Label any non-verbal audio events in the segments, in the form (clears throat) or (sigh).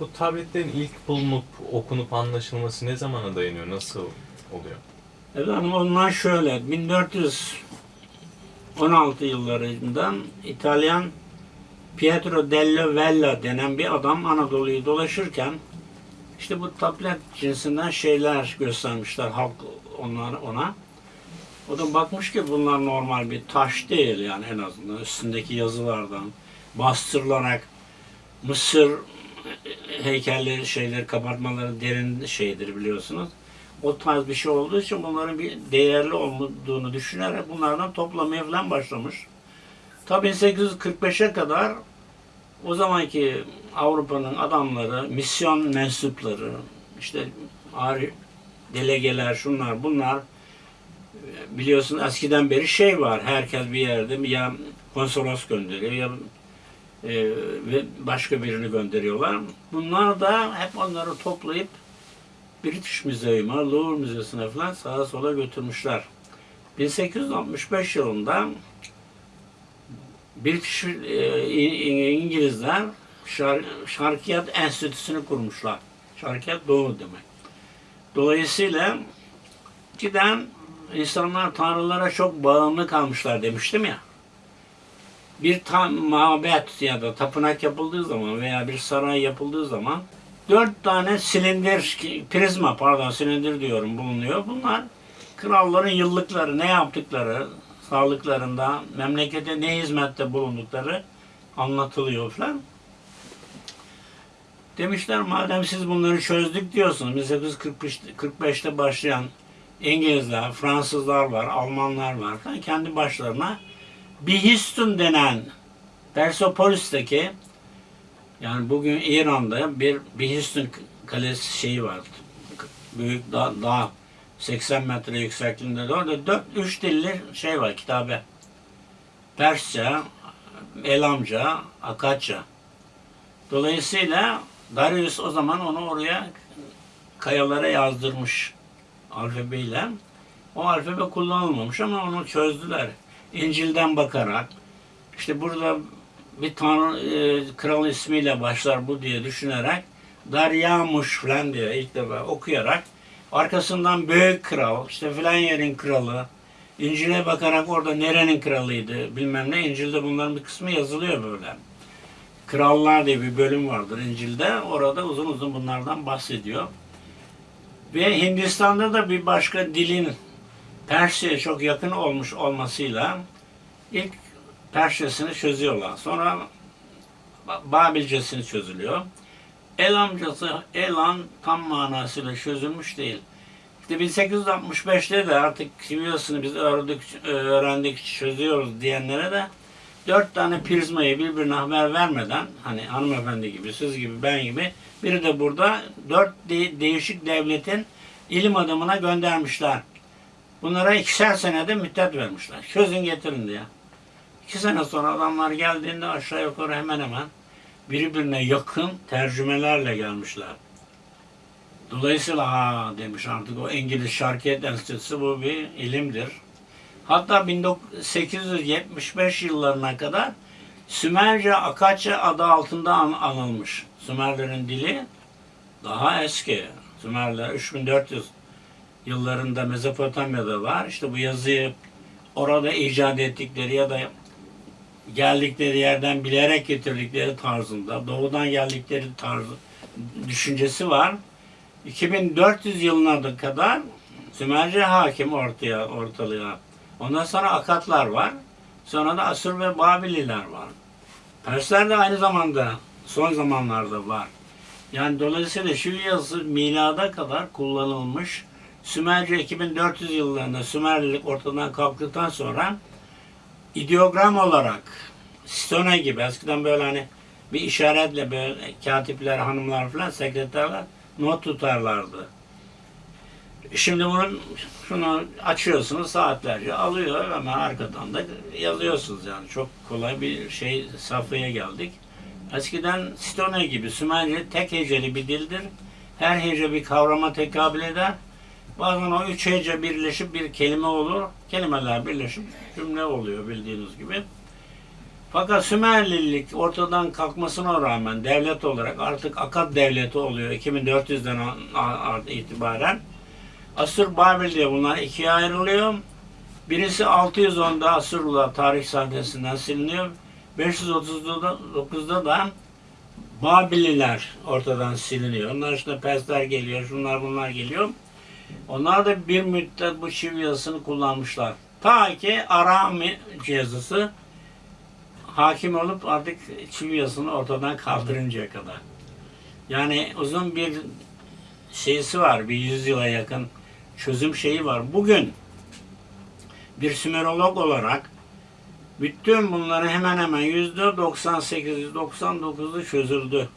bu tabletlerin ilk bulunup okunup anlaşılması ne zamana dayanıyor? Nasıl oluyor? Efendim onlar şöyle 1416 yıllarından İtalyan Pietro dello Vella denen bir adam Anadolu'yu dolaşırken işte bu tablet cinsinden şeyler göstermişler halk onlar ona. O da bakmış ki bunlar normal bir taş değil yani en azından üstündeki yazılardan bastırılarak Mısır heykelleri şeyleri kabartmaları derin şeydir biliyorsunuz. O tarz bir şey olduğu için bunların bir değerli olduğunu düşünerek bunlardan toplamaya falan başlamış. Tabii 1845'e kadar o zamanki Avrupa'nın adamları, misyon mensupları, işte ari delegeler, şunlar bunlar biliyorsun eskiden beri şey var. Herkes bir yerde ya konsolos gönderiyor ya e, ve başka birini gönderiyorlar. Bunlar da hep onları toplayıp British Museum'a, Louvre Müzesi'ne falan sağa sola götürmüşler. 1865 yılında British e, İngilizler Şar Şarkiyat Enstitüsü'nü kurmuşlar. Şarkiyat Doğu demek. Dolayısıyla giden insanlar tanrılara çok bağımlı kalmışlar demiştim ya. Bir ta- mabet ya da tapınak yapıldığı zaman veya bir saray yapıldığı zaman dört tane silindir, prizma pardon silindir diyorum bulunuyor. Bunlar kralların yıllıkları, ne yaptıkları, sağlıklarında, memlekete ne hizmette bulundukları anlatılıyor falan. Demişler madem siz bunları çözdük diyorsunuz, 1845'te başlayan İngilizler, Fransızlar var, Almanlar var kendi başlarına Bihistun denen Persepolis'teki yani bugün İran'da bir Bihistun kalesi şeyi var. Büyük dağ, dağ 80 metre yüksekliğinde de orada 4 3 dilli şey var kitabe. Persçe, Elamca, Akatça. Dolayısıyla Darius o zaman onu oraya kayalara yazdırmış alfabeyle. O alfabe kullanılmamış ama onu çözdüler. İncil'den bakarak işte burada bir tanrı e, kral ismiyle başlar bu diye düşünerek Daryamuş falan diye ilk defa okuyarak arkasından büyük kral işte filan yerin kralı İncil'e bakarak orada nerenin kralıydı bilmem ne İncil'de bunların bir kısmı yazılıyor böyle. Krallar diye bir bölüm vardır İncil'de. Orada uzun uzun bunlardan bahsediyor. Ve Hindistan'da da bir başka dilin Persçe'ye çok yakın olmuş olmasıyla ilk Persçesini çözüyorlar. Sonra Ba- Babilcesini çözülüyor. Elamcası, Elan tam manasıyla çözülmüş değil. İşte 1865'te de artık kimyasını biz öğrendik, öğrendik, çözüyoruz diyenlere de dört tane prizmayı birbirine haber vermeden hani hanımefendi gibi, siz gibi, ben gibi biri de burada dört de- değişik devletin ilim adamına göndermişler. Bunlara ikişer senede müddet vermişler. Çözün getirin diye. İki sene sonra adamlar geldiğinde aşağı yukarı hemen hemen birbirine yakın tercümelerle gelmişler. Dolayısıyla ha demiş artık o İngiliz Şarkiyet Enstitüsü bu bir ilimdir. Hatta 1875 yıllarına kadar Sümerce Akatça adı altında an- anılmış. Sümerlerin dili daha eski. Sümerler 3400 yıllarında Mezopotamya'da var. İşte bu yazıyı orada icat ettikleri ya da geldikleri yerden bilerek getirdikleri tarzında, doğudan geldikleri tarzı düşüncesi var. 2400 yılına da kadar Sümerce hakim ortaya ortalığa. Ondan sonra Akatlar var. Sonra da Asur ve Babililer var. Persler de aynı zamanda son zamanlarda var. Yani dolayısıyla şu yazı milada kadar kullanılmış. Sümerce 2400 yıllarında Sümerlilik ortadan kalktıktan sonra ideogram olarak Stone gibi eskiden böyle hani bir işaretle böyle katipler, hanımlar falan sekreterler not tutarlardı. Şimdi bunun şunu açıyorsunuz saatlerce alıyor ama arkadan da yazıyorsunuz yani çok kolay bir şey safhaya geldik. Eskiden Stone gibi Sümerce tek heceli bir dildir. Her hece bir kavrama tekabül eder. Bazen o üç hece birleşip bir kelime olur. Kelimeler birleşip cümle oluyor bildiğiniz gibi. Fakat Sümerlilik ortadan kalkmasına rağmen devlet olarak artık Akkad devleti oluyor 2400'den a- a- itibaren. Asur Babil diye bunlar ikiye ayrılıyor. Birisi 610'da Asurlular tarih sahnesinden siliniyor. 539'da da Babililer ortadan siliniyor. Onlar işte Persler geliyor, şunlar bunlar geliyor. Onlar da bir müddet bu çivi yazısını kullanmışlar. Ta ki Arami yazısı hakim olup artık çivi yazısını ortadan kaldırıncaya kadar. Yani uzun bir şeysi var, bir yüzyıla yakın çözüm şeyi var. Bugün bir Sümerolog olarak bütün bunları hemen hemen yüzde 98-99'u çözüldü.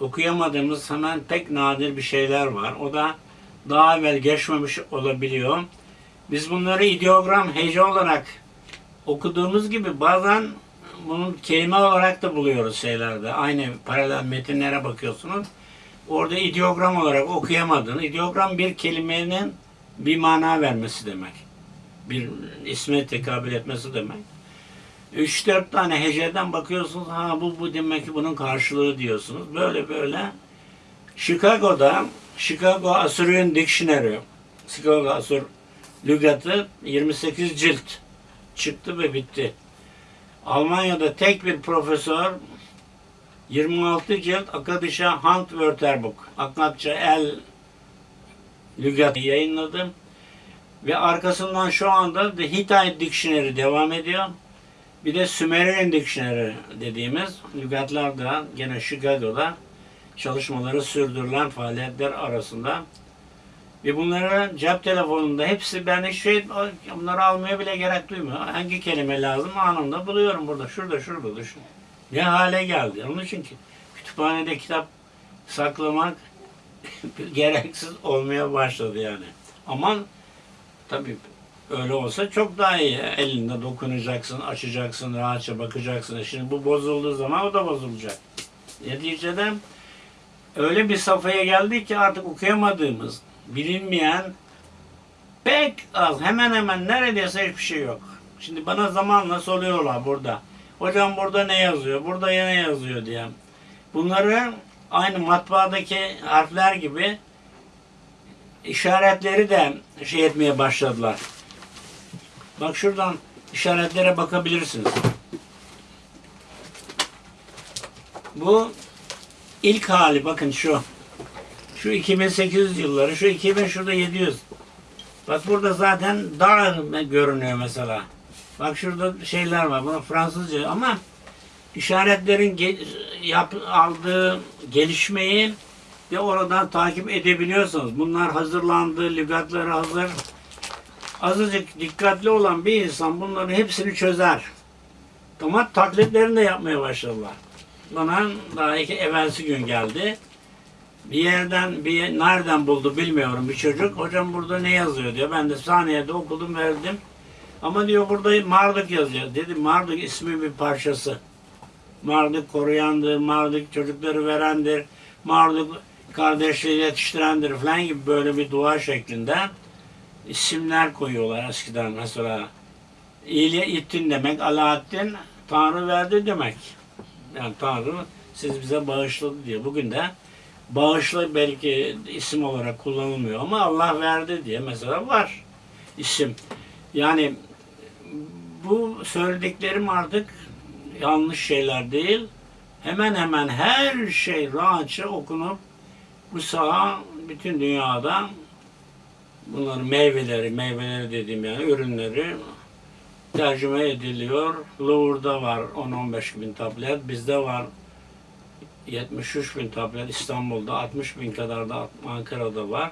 Okuyamadığımız hemen pek nadir bir şeyler var. O da daha evvel geçmemiş olabiliyor. Biz bunları ideogram, hece olarak okuduğumuz gibi bazen bunun kelime olarak da buluyoruz şeylerde. Aynı paralel metinlere bakıyorsunuz. Orada ideogram olarak okuyamadığın, ideogram bir kelimenin bir mana vermesi demek. Bir isme tekabül etmesi demek. 3-4 tane heceden bakıyorsunuz, ha bu bu demek ki bunun karşılığı diyorsunuz. Böyle böyle. Chicago'da Chicago Assyrian Dictionary, Chicago Asur lügatı 28 cilt çıktı ve bitti. Almanya'da tek bir profesör 26 cilt Akadişa Handwörterbuch, Akatça el lügatı yayınladı. Ve arkasından şu anda The Hittite Dictionary devam ediyor. Bir de Sumerian Dictionary dediğimiz lügatlar da gene Chicago'da çalışmaları sürdürülen faaliyetler arasında. Ve bunları cep telefonunda hepsi ben hiç şey bunları almaya bile gerek duymuyor. Hangi kelime lazım anında buluyorum burada. Şurada şurada düşün. Ne hale geldi. Onun için ki kütüphanede kitap saklamak (laughs) gereksiz olmaya başladı yani. Aman tabii öyle olsa çok daha iyi. Elinde dokunacaksın, açacaksın, rahatça bakacaksın. Şimdi bu bozulduğu zaman o da bozulacak. Neticede öyle bir safhaya geldik ki artık okuyamadığımız, bilinmeyen pek az, hemen hemen neredeyse hiçbir şey yok. Şimdi bana zamanla soruyorlar burada. Hocam burada ne yazıyor, burada ne yazıyor diye. Bunları aynı matbaadaki harfler gibi işaretleri de şey etmeye başladılar. Bak şuradan işaretlere bakabilirsiniz. Bu ilk hali bakın şu. Şu 2800 yılları, şu 2000 şurada 700. Bak burada zaten dağ görünüyor mesela. Bak şurada şeyler var. Bunu Fransızca ama işaretlerin ge- yap, aldığı gelişmeyi de oradan takip edebiliyorsunuz. Bunlar hazırlandı, lügatları hazır. Azıcık dikkatli olan bir insan bunların hepsini çözer. Ama taklitlerini de yapmaya başladılar. Bana daha iki evvelsi gün geldi. Bir yerden, bir nereden buldu bilmiyorum bir çocuk. Hocam burada ne yazıyor diyor. Ben de saniyede okudum verdim. Ama diyor burada Marduk yazıyor. Dedim Marduk ismi bir parçası. Marduk koruyandır, Marduk çocukları verendir, Marduk kardeşleri yetiştirendir falan gibi böyle bir dua şeklinde isimler koyuyorlar eskiden mesela. İyiliğe ittin demek, Alaaddin Tanrı verdi demek. Yani Tanrı siz bize bağışladı diye. Bugün de bağışla belki isim olarak kullanılmıyor ama Allah verdi diye mesela var isim. Yani bu söylediklerim artık yanlış şeyler değil. Hemen hemen her şey rahatça okunup bu saha bütün dünyada bunların meyveleri, meyveleri dediğim yani ürünleri tercüme ediliyor. Louvre'da var 10-15 bin tablet, bizde var 73 bin tablet, İstanbul'da 60 bin kadar da Ankara'da var.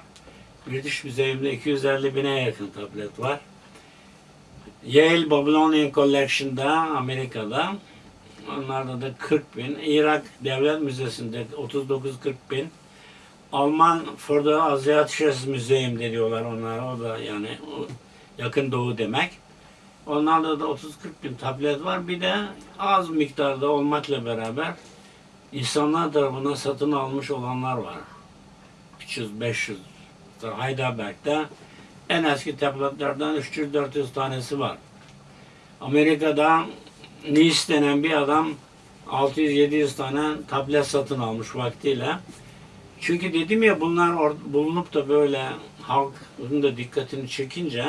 British Museum'da 250 bine yakın tablet var. Yale Babylonian Collection'da Amerika'da onlarda da 40 bin. Irak Devlet Müzesi'nde 39-40 bin. Alman Further Asiatisches Museum diyorlar onlar. O da yani yakın doğu demek. Onlarda da 30-40 bin tablet var. Bir de az miktarda olmakla beraber insanlar tarafından satın almış olanlar var. 300-500 Heidelberg'de en eski tabletlerden 300-400 tanesi var. Amerika'da Nice denen bir adam 600-700 tane tablet satın almış vaktiyle. Çünkü dedim ya bunlar bulunup da böyle halkın da dikkatini çekince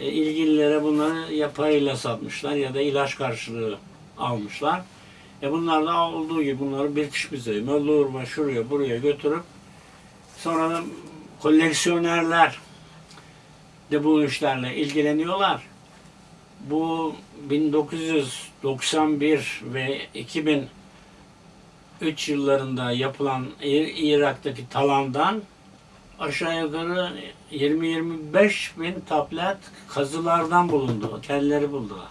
e, ilgililere bunları yapayla satmışlar ya da ilaç karşılığı almışlar. E bunlar da olduğu gibi bunları British Museum'a, Louvre'a, şuraya buraya götürüp sonra da koleksiyonerler de bu işlerle ilgileniyorlar. Bu 1991 ve 2003 yıllarında yapılan İ- Irak'taki talandan aşağı yukarı 20-25 bin tablet kazılardan bulundu. Kelleri buldular.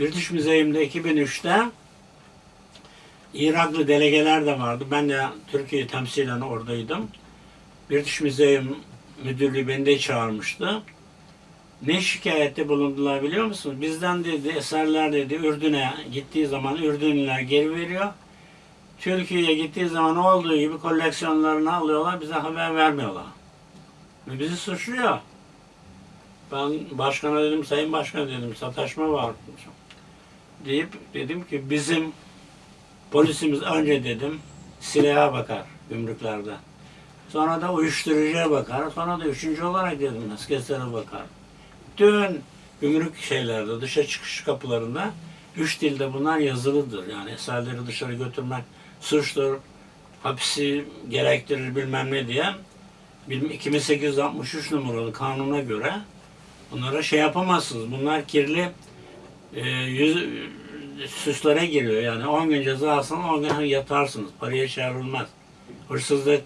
British Museum'da 2003'te Iraklı delegeler de vardı. Ben de Türkiye temsilen oradaydım. British Museum müdürlüğü beni de çağırmıştı. Ne şikayette bulundular biliyor musunuz? Bizden dedi eserler dedi Ürdün'e gittiği zaman Ürdünlüler geri veriyor. Türkiye'ye gittiği zaman olduğu gibi koleksiyonlarını alıyorlar, bize haber vermiyorlar. Ve bizi suçluyor. Ben başkana dedim, sayın başkan dedim, sataşma var. Deyip dedim ki bizim polisimiz önce dedim silaha bakar gümrüklerde. Sonra da uyuşturucuya bakar. Sonra da üçüncü olarak dedim askerlere bakar. Bütün gümrük şeylerde, dışa çıkış kapılarında üç dilde bunlar yazılıdır. Yani eserleri dışarı götürmek suçtur, hapsi gerektirir bilmem ne diye bilmem- 2863 numaralı kanuna göre bunlara şey yapamazsınız. Bunlar kirli e, yüz, suçlara giriyor. Yani 10 gün ceza alsanız 10 gün yatarsınız. Paraya çağrılmaz. Hırsızlık,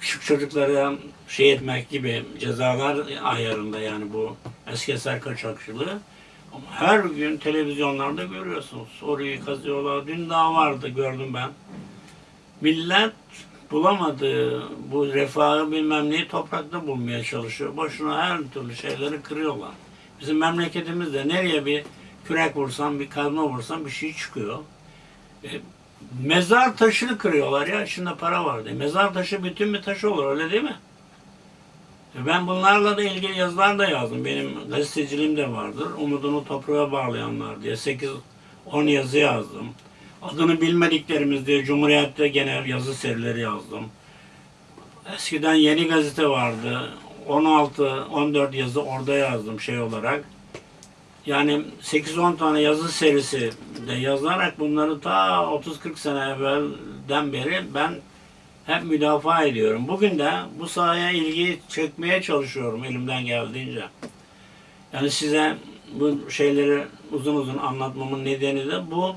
küçük çocuklara şey etmek gibi cezalar ayarında yani bu eski eser kaçakçılığı. Ama her gün televizyonlarda görüyorsunuz. Orayı kazıyorlar. Dün daha vardı gördüm ben. Millet bulamadığı bu refahı bilmem neyi toprakta bulmaya çalışıyor. Boşuna her türlü şeyleri kırıyorlar. Bizim memleketimizde nereye bir kürek vursan, bir kazma vursan bir şey çıkıyor. E, mezar taşını kırıyorlar ya. içinde para var diye. Mezar taşı bütün bir taş olur öyle değil mi? E, Ben bunlarla da ilgili yazılar da yazdım. Benim gazeteciliğim de vardır. Umudunu toprağa bağlayanlar diye 8-10 yazı yazdım. Adını bilmediklerimiz diye Cumhuriyet'te gene yazı serileri yazdım. Eskiden Yeni Gazete vardı. 16-14 yazı orada yazdım şey olarak. Yani 8-10 tane yazı serisi de yazarak bunları ta 30-40 sene evvelden beri ben hep müdafaa ediyorum. Bugün de bu sahaya ilgi çekmeye çalışıyorum elimden geldiğince. Yani size bu şeyleri uzun uzun anlatmamın nedeni de bu.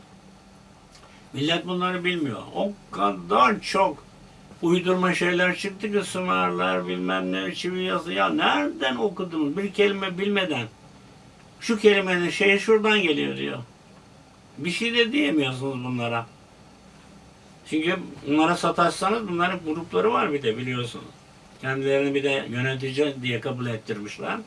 Millet bunları bilmiyor. O kadar çok uydurma şeyler çıktı ki Sümerler bilmem ne çivi yazı. Ya nereden okudunuz? Bir kelime bilmeden. Şu kelimenin şeyi şuradan geliyor diyor. Bir şey de diyemiyorsunuz bunlara. Çünkü bunlara sataşsanız bunların grupları var bir de biliyorsunuz. Kendilerini bir de yönetici diye kabul ettirmişler.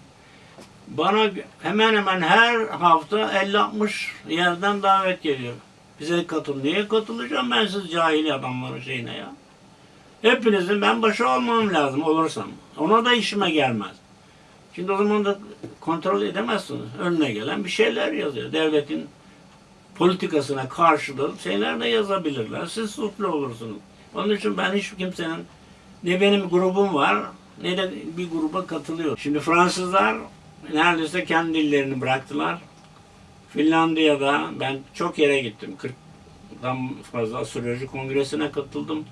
Bana hemen hemen her hafta 50-60 yerden davet geliyor. Bize katıl. Niye katılacağım ben siz cahil adamların şeyine ya? Hepinizin ben başı olmam lazım olursam. Ona da işime gelmez. Şimdi o zaman da kontrol edemezsiniz. Önüne gelen bir şeyler yazıyor. Devletin politikasına karşılığı şeyler de yazabilirler. Siz suçlu olursunuz. Onun için ben hiç kimsenin ne benim grubum var ne de bir gruba katılıyor. Şimdi Fransızlar neredeyse kendi dillerini bıraktılar. Finlandiya'da ben çok yere gittim. 40'dan fazla astroloji kongresine katıldım.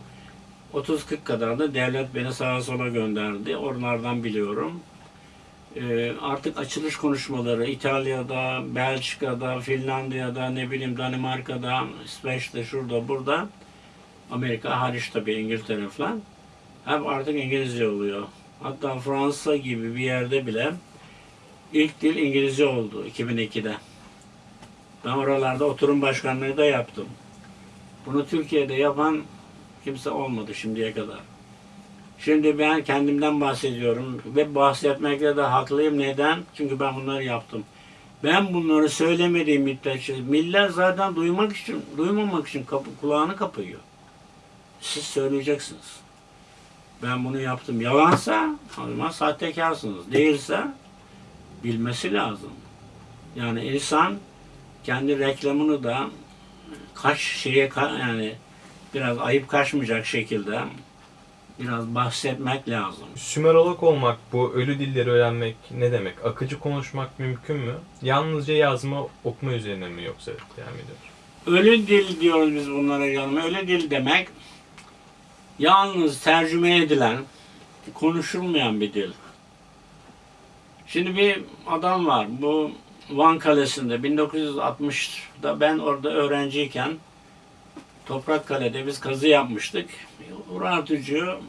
30-40 kadar da devlet beni sağa sola gönderdi. Oralardan biliyorum. Ee, artık açılış konuşmaları İtalya'da, Belçika'da, Finlandiya'da, ne bileyim Danimarka'da, İsveç'te, şurada, burada. Amerika hariç tabii İngiltere falan. Hep artık İngilizce oluyor. Hatta Fransa gibi bir yerde bile ilk dil İngilizce oldu 2002'de. Ben oralarda oturum başkanlığı da yaptım. Bunu Türkiye'de yapan kimse olmadı şimdiye kadar. Şimdi ben kendimden bahsediyorum ve bahsetmekte de haklıyım. Neden? Çünkü ben bunları yaptım. Ben bunları söylemediğim müddetçe millet zaten duymak için, duymamak için kapı, kulağını kapıyor. Siz söyleyeceksiniz. Ben bunu yaptım. Yalansa o sahtekarsınız. Değilse bilmesi lazım. Yani insan kendi reklamını da kaç şeye yani biraz ayıp kaçmayacak şekilde biraz bahsetmek lazım. Sümerolog olmak, bu ölü dilleri öğrenmek ne demek? Akıcı konuşmak mümkün mü? Yalnızca yazma, okuma üzerine mi yoksa devam ediyor? Ölü dil diyoruz biz bunlara canım. Ölü dil demek yalnız tercüme edilen, konuşulmayan bir dil. Şimdi bir adam var. Bu Van Kalesi'nde 1960'da ben orada öğrenciyken Toprakkale'de biz kazı yapmıştık. Urartucu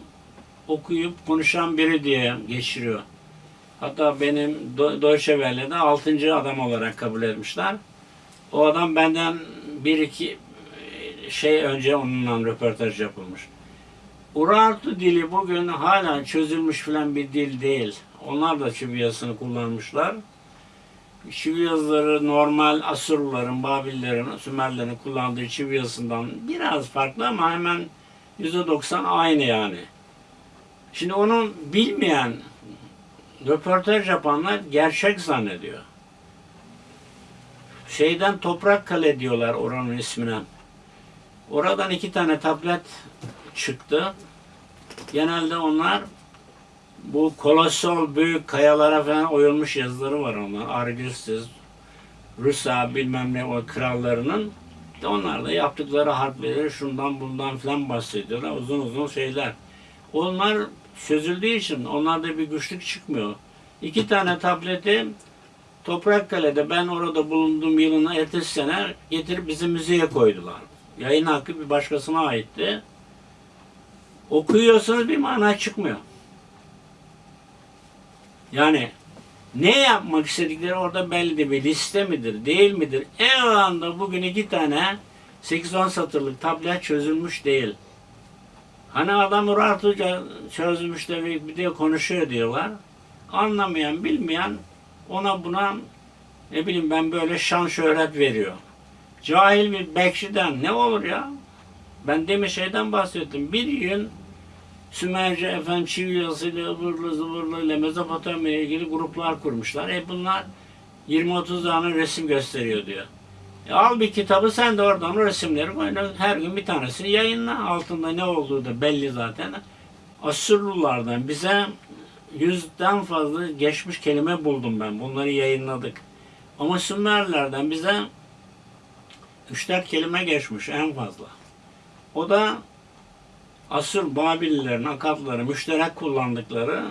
okuyup konuşan biri diye geçiriyor. Hatta benim Deutsche Welle'de 6. adam olarak kabul etmişler. O adam benden bir iki şey önce onunla röportaj yapılmış. Urartu dili bugün hala çözülmüş filan bir dil değil. Onlar da çivi yazısını kullanmışlar. Çivi yazıları normal Asurluların, Babillerin, Sümerlerin kullandığı çivi yazısından biraz farklı ama hemen %90 aynı yani. Şimdi onu bilmeyen röportaj yapanlar gerçek zannediyor şeyden toprak kale diyorlar oranın ismine. Oradan iki tane tablet çıktı. Genelde onlar bu kolosal büyük kayalara falan oyulmuş yazıları var onlar. Argüsüz, Rusa bilmem ne o krallarının. İşte onlar da yaptıkları harfleri şundan bundan falan bahsediyorlar. Uzun uzun şeyler. Onlar çözüldüğü için onlarda bir güçlük çıkmıyor. İki tane tableti Toprakkale'de ben orada bulunduğum yılın ertesi sene getirip bizim müzeye koydular. Yayın hakkı bir başkasına aitti. Okuyorsanız bir mana çıkmıyor. Yani ne yapmak istedikleri orada belli değil. Bir liste midir, değil midir? En anda bugün iki tane 8-10 satırlık tablet çözülmüş değil. Hani adam rahatlıca çözmüş de bir de konuşuyor diyorlar. Anlamayan, bilmeyen ona buna ne bileyim ben böyle şan şöhret veriyor. Cahil bir bekçiden ne olur ya? Ben demin şeyden bahsettim. Bir gün Sümerce efendim çivi yazısıyla ıvırlı zıvırlı ile Mezopotamya'ya ilgili gruplar kurmuşlar. E bunlar 20-30 tane resim gösteriyor diyor. E al bir kitabı sen de oradan resimleri koy. Her gün bir tanesini yayınla. Altında ne olduğu da belli zaten. Asurlulardan bize yüzden fazla geçmiş kelime buldum ben. Bunları yayınladık. Ama Sümerlerden bize 3-4 kelime geçmiş en fazla. O da Asur Babililerin, Akatları müşterek kullandıkları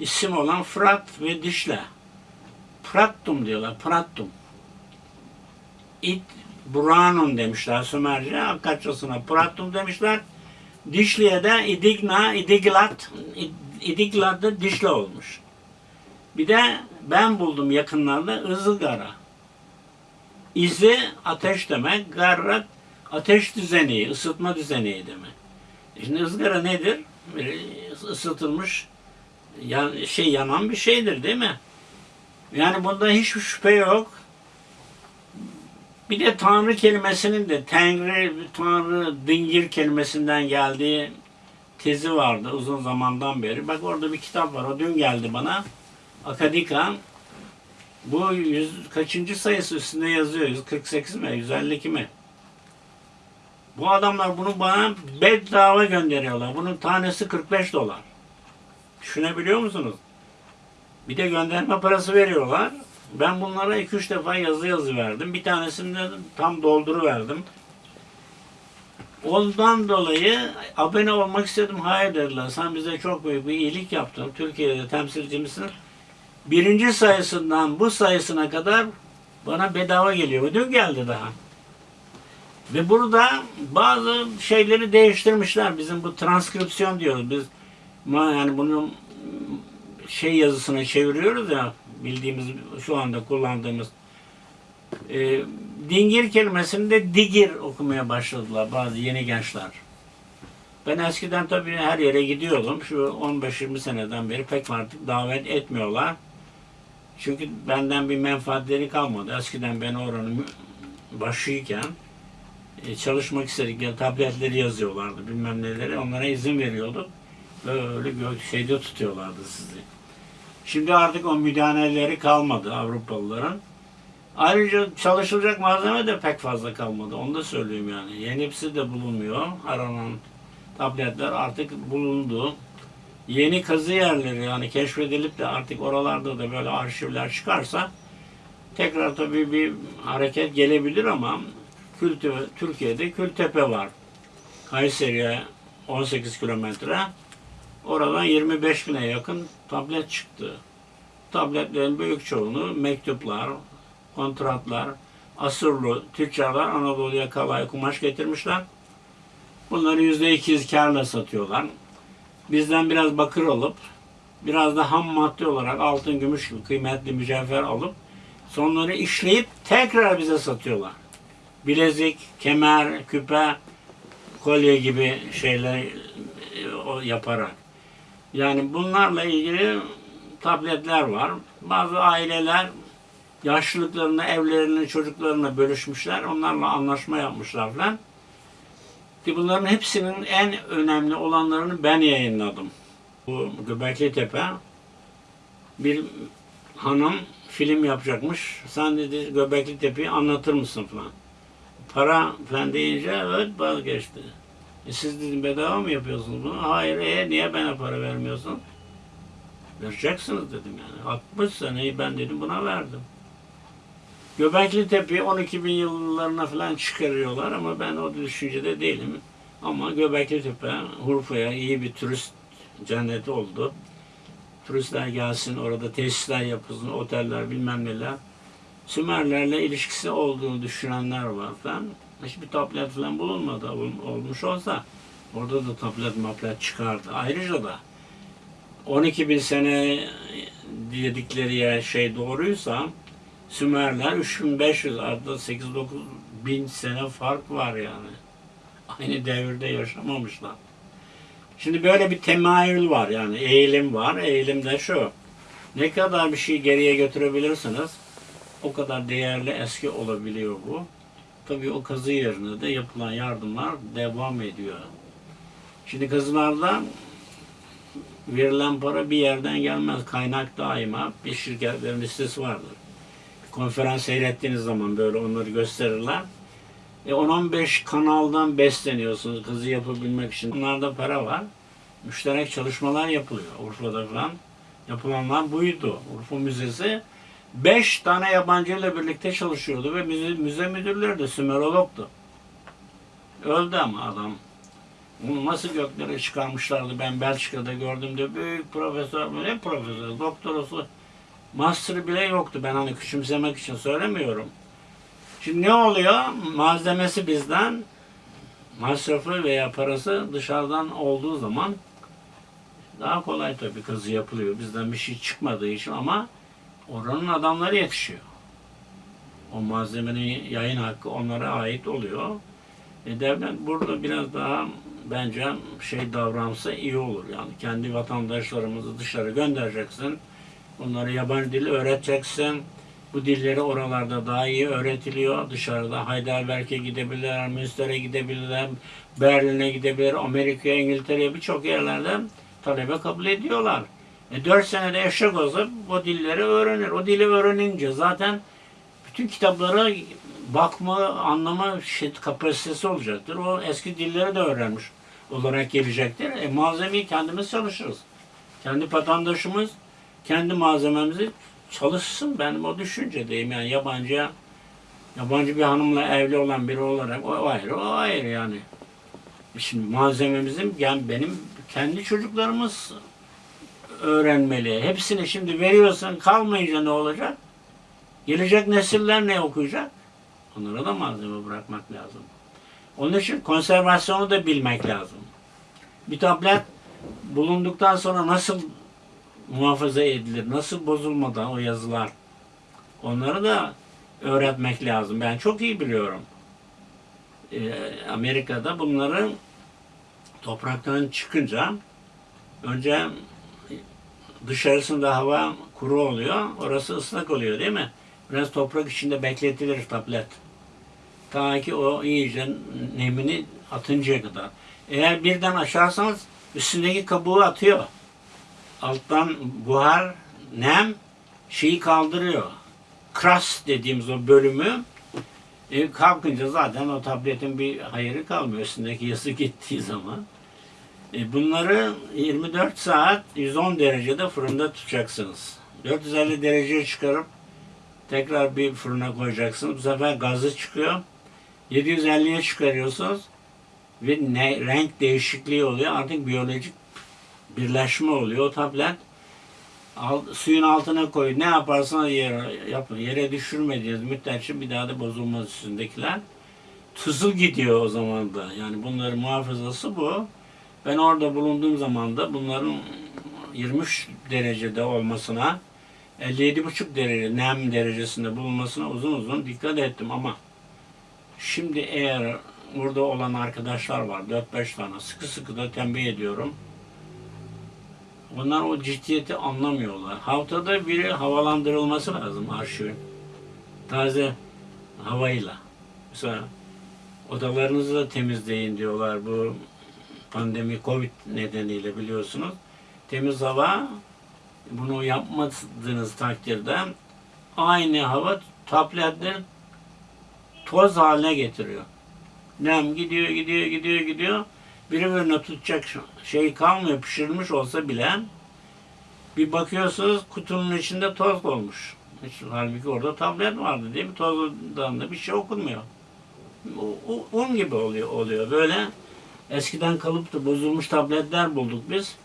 isim olan Fırat ve Dişle. Prattum diyorlar, Prattum. İt Buranum demişler Sümerce, Akkadçasına Prattum demişler. Dişli'ye de İdigna, İdiglat, İdiglat da Dişle olmuş. Bir de ben buldum yakınlarda ızılgara. İzi ateş demek, garra ateş düzeni, ısıtma düzeni demek. Şimdi ızgara nedir? Bir ısıtılmış yan, şey yanan bir şeydir değil mi? Yani bunda hiçbir şüphe yok. Bir de Tanrı kelimesinin de Tengri, Tanrı, Dingir kelimesinden geldiği tezi vardı uzun zamandan beri. Bak orada bir kitap var. O dün geldi bana. Akadika. Bu yüz, kaçıncı sayısı üstünde yazıyor? 148 mi? 152 mi? Bu adamlar bunu bana bedava gönderiyorlar. Bunun tanesi 45 dolar. Düşünebiliyor musunuz? Bir de gönderme parası veriyorlar. Ben bunlara 2-3 defa yazı yazı verdim. Bir tanesini de tam dolduru verdim. Ondan dolayı abone olmak istedim. Hayır dediler. Sen bize çok büyük bir iyilik yaptın. Türkiye'de temsilcimizsin. Birinci sayısından bu sayısına kadar bana bedava geliyor. Dün geldi daha. Ve burada bazı şeyleri değiştirmişler. Bizim bu transkripsiyon diyoruz. Biz yani bunu şey yazısına çeviriyoruz ya bildiğimiz şu anda kullandığımız e, dingir kelimesini de digir okumaya başladılar bazı yeni gençler. Ben eskiden tabii her yere gidiyordum. Şu 15-20 seneden beri pek artık davet etmiyorlar. Çünkü benden bir menfaatleri kalmadı. Eskiden ben oranın başıyken çalışmak istedikleri tabletleri yazıyorlardı bilmem neleri. Onlara izin veriyorduk. Böyle gök şeyde tutuyorlardı sizi. Şimdi artık o müdahaleleri kalmadı Avrupalıların. Ayrıca çalışılacak malzeme de pek fazla kalmadı. Onu da söyleyeyim yani. Yenisi de bulunmuyor. Aranan tabletler artık bulundu. Yeni kazı yerleri yani keşfedilip de artık oralarda da böyle arşivler çıkarsa tekrar tabii bir hareket gelebilir ama Kültü, Türkiye'de Kültepe var. Kayseri'ye 18 kilometre. Oradan 25 bine yakın tablet çıktı. Tabletlerin büyük çoğunu mektuplar, kontratlar, asırlı tüccarlar Anadolu'ya kalay kumaş getirmişler. Bunları yüzde 200 karla satıyorlar. Bizden biraz bakır alıp, biraz da ham madde olarak altın, gümüş kıymetli mücevher alıp, sonları işleyip tekrar bize satıyorlar. Bilezik, kemer, küpe, kolye gibi şeyler e, yaparak. Yani bunlarla ilgili tabletler var. Bazı aileler yaşlılıklarını, evlerini, çocuklarına bölüşmüşler. Onlarla anlaşma yapmışlar falan. Ki bunların hepsinin en önemli olanlarını ben yayınladım. Bu Göbekli Tepe bir hanım film yapacakmış. Sen dedi Göbekli Tepe'yi anlatır mısın falan. Para falan deyince evet vazgeçti. E siz dedim bedava mı yapıyorsunuz bunu? Hayır, e niye bana para vermiyorsun? Vereceksiniz dedim yani. 60 seneyi ben dedim buna verdim. Göbekli Tepe'yi 12 bin yıllarına falan çıkarıyorlar ama ben o düşüncede değilim. Ama Göbekli Tepe Urfa'ya iyi bir turist cenneti oldu. Turistler gelsin orada tesisler yapılsın, oteller bilmem neler. Sümerlerle ilişkisi olduğunu düşünenler var falan. Hiçbir tablet falan bulunmadı. Ol- Olmuş olsa orada da tablet maplet çıkardı. Ayrıca da 12 bin sene dedikleri yer şey doğruysa Sümerler 3500 arada 8-9 bin sene fark var yani. Aynı devirde yaşamamışlar. Şimdi böyle bir temayül var yani eğilim var. Eğilim de şu. Ne kadar bir şey geriye götürebilirsiniz o kadar değerli eski olabiliyor bu. Tabii o kazı yerine de yapılan yardımlar devam ediyor. Şimdi kazılarda verilen para bir yerden gelmez. Kaynak daima bir şirketlerin listesi vardır. Konferans seyrettiğiniz zaman böyle onları gösterirler. E 10-15 kanaldan besleniyorsunuz kızı yapabilmek için. Bunlarda para var. Müşterek çalışmalar yapılıyor Urfa'da falan. Yapılanlar buydu. Urfa Müzesi 5 tane yabancı ile birlikte çalışıyordu ve müze, müze müdürleri de Sümerolog'du. Öldü ama adam. Bunu nasıl göklere çıkarmışlardı ben Belçika'da gördüğümde büyük profesör, ne profesör, doktorası, master'ı bile yoktu. Ben hani küçümsemek için söylemiyorum. Şimdi ne oluyor? Malzemesi bizden, masrafı veya parası dışarıdan olduğu zaman daha kolay tabii kazı yapılıyor. Bizden bir şey çıkmadığı için ama oranın adamları yetişiyor. O malzemenin yayın hakkı onlara ait oluyor. E devlet burada biraz daha bence şey davransa iyi olur. Yani kendi vatandaşlarımızı dışarı göndereceksin. Onlara yabancı dil öğreteceksin. Bu dilleri oralarda daha iyi öğretiliyor. Dışarıda Heidelberg'e gidebilirler, Münster'e gidebilirler, Berlin'e gidebilirler, Amerika'ya, İngiltere'ye birçok yerlerde talebe kabul ediyorlar. E 4 senede eşek olsa o dilleri öğrenir. O dili öğrenince zaten bütün kitaplara bakma, anlama şey, kapasitesi olacaktır. O eski dilleri de öğrenmiş olarak gelecektir. E, malzemeyi kendimiz çalışırız. Kendi vatandaşımız kendi malzememizi çalışsın. Benim o düşüncedeyim. Yani yabancıya yabancı bir hanımla evli olan biri olarak o ayrı, o ayrı yani. Şimdi malzememizin yani benim kendi çocuklarımız öğrenmeli. Hepsini şimdi veriyorsan kalmayınca ne olacak? Gelecek nesiller ne okuyacak? Onlara da malzeme bırakmak lazım. Onun için konservasyonu da bilmek lazım. Bir tablet bulunduktan sonra nasıl muhafaza edilir, nasıl bozulmadan o yazılar onları da öğretmek lazım. Ben çok iyi biliyorum. Ee, Amerika'da bunları topraktan çıkınca önce dışarısında hava kuru oluyor, orası ıslak oluyor değil mi? Biraz toprak içinde bekletilir tablet. Ta ki o iyice nemini atıncaya kadar. Eğer birden aşarsanız üstündeki kabuğu atıyor. Alttan buhar, nem şeyi kaldırıyor. kras dediğimiz o bölümü e, kalkınca zaten o tabletin bir hayırı kalmıyor üstündeki yazı (laughs) gittiği zaman. E, bunları 24 saat 110 derecede fırında tutacaksınız. 450 dereceye çıkarıp tekrar bir fırına koyacaksınız. Bu sefer gazı çıkıyor. 750'ye çıkarıyorsunuz ve ne, renk değişikliği oluyor. Artık biyolojik birleşme oluyor. O tablet al, suyun altına koy. Ne yaparsanız yere, yapın. Yere düşürmediğiniz müddetçe bir daha da bozulmaz üstündekiler. Tuzu gidiyor o zaman da. Yani bunların muhafazası bu. Ben orada bulunduğum zaman da bunların 23 derecede olmasına 57,5 derece nem derecesinde bulunmasına uzun uzun dikkat ettim ama şimdi eğer burada olan arkadaşlar var 4-5 tane sıkı sıkı da tembih ediyorum. Bunlar o ciddiyeti anlamıyorlar. Haftada biri havalandırılması lazım arşivin. Taze havayla. Mesela odalarınızı da temizleyin diyorlar bu pandemi covid nedeniyle biliyorsunuz. Temiz hava bunu yapmadığınız takdirde aynı hava tabletleri toz haline getiriyor. Nem gidiyor, gidiyor, gidiyor, gidiyor. Birbirine tutacak şey kalmıyor pişirilmiş olsa bile bir bakıyorsunuz kutunun içinde toz olmuş. Hiç, halbuki orada tablet vardı değil mi? Tozdan da bir şey okunmuyor. Un gibi oluyor, oluyor. Böyle eskiden kalıp da bozulmuş tabletler bulduk biz.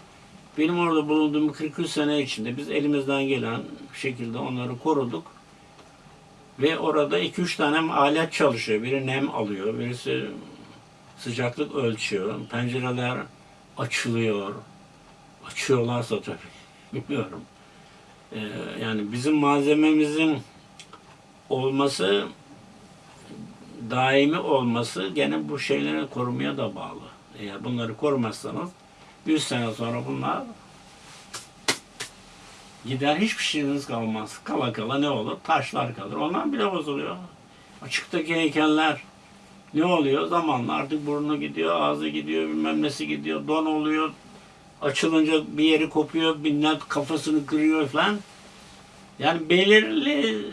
Benim orada bulunduğum 43 sene içinde biz elimizden gelen şekilde onları koruduk. Ve orada 2-3 tane alet çalışıyor. Biri nem alıyor, birisi sıcaklık ölçüyor. Pencereler açılıyor. Açıyorlarsa (laughs) tabii. Bilmiyorum. Ee, yani bizim malzememizin olması daimi olması gene bu şeyleri korumaya da bağlı. Eğer bunları korumazsanız 100 sene sonra bunlar gider hiçbir şeyiniz kalmaz. Kala kala ne olur? Taşlar kalır. Onlar bile bozuluyor. Açıktaki heykeller ne oluyor? Zamanla artık burnu gidiyor, ağzı gidiyor, bilmem nesi gidiyor, don oluyor. Açılınca bir yeri kopuyor, binler kafasını kırıyor falan. Yani belirli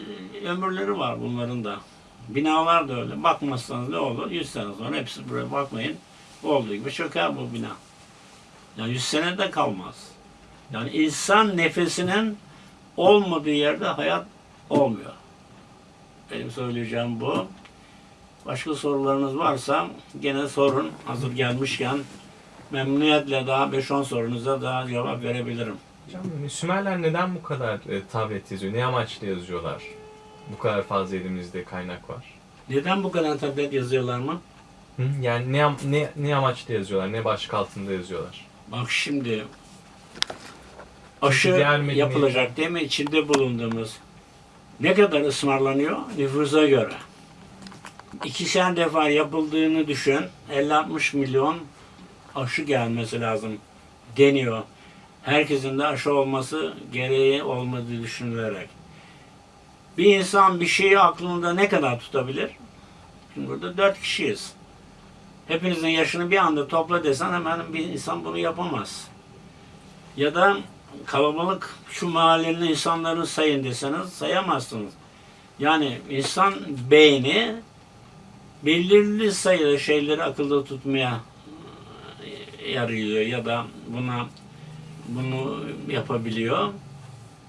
ömürleri var bunların da. Binalar da öyle. Bakmazsanız ne olur? 100 sene sonra hepsi buraya bakmayın. Olduğu gibi çöker bu bina. Yani 100 sene de kalmaz. Yani insan nefesinin olmadığı yerde hayat olmuyor. Benim söyleyeceğim bu. Başka sorularınız varsa gene sorun. Hazır gelmişken memnuniyetle daha 5-10 sorunuza daha cevap verebilirim. Hocam Sümerler neden bu kadar e, tablet yazıyor? Ne amaçla yazıyorlar? Bu kadar fazla elimizde kaynak var. Neden bu kadar tablet yazıyorlar mı? Hı? Yani ne, ne, ne amaçla yazıyorlar? Ne başlık altında yazıyorlar? Bak şimdi aşı medeniyet- yapılacak değil mi? İçinde bulunduğumuz ne kadar ısmarlanıyor? Nüfusa göre. İkişer defa yapıldığını düşün. 50-60 milyon aşı gelmesi lazım deniyor. Herkesin de aşı olması gereği olmadığı düşünülerek. Bir insan bir şeyi aklında ne kadar tutabilir? Şimdi burada dört kişiyiz. Hepinizin yaşını bir anda topla desen hemen bir insan bunu yapamaz. Ya da kalabalık şu mahallenin insanlarını sayın deseniz sayamazsınız. Yani insan beyni belirli sayıda şeyleri akılda tutmaya e, yarıyor ya da buna bunu yapabiliyor.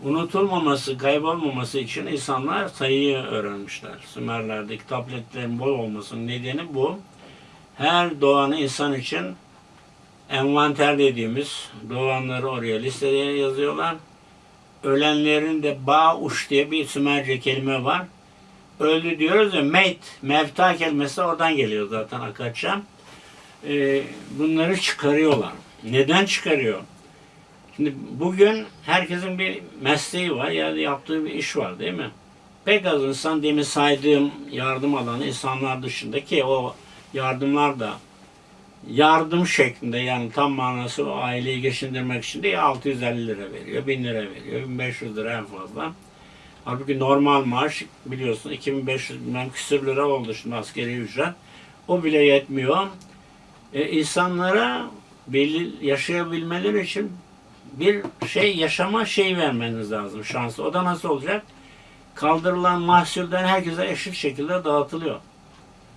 Unutulmaması, kaybolmaması için insanlar sayıyı öğrenmişler. Sümerlerdeki tabletlerin bol olmasının nedeni bu. Her doğan insan için envanter dediğimiz doğanları oraya listeye yazıyorlar. Ölenlerin de Bauş diye bir Sümerce kelime var. Öldü diyoruz ya meyt, mevta kelimesi oradan geliyor zaten Akatça. Ee, bunları çıkarıyorlar. Neden çıkarıyor? Şimdi bugün herkesin bir mesleği var ya da yaptığı bir iş var değil mi? Pek az insan demin saydığım yardım alan insanlar dışında ki o yardımlar da yardım şeklinde yani tam manası o aileyi geçindirmek için de ya 650 lira veriyor, 1000 lira veriyor, 1500 lira en fazla. Halbuki normal maaş biliyorsun 2500 bilmem küsür lira oldu şimdi askeri ücret. O bile yetmiyor. E, insanlara belli yaşayabilmeleri için bir şey yaşama şey vermeniz lazım şansı. O da nasıl olacak? kaldırılan mahsulden herkese eşit şekilde dağıtılıyor.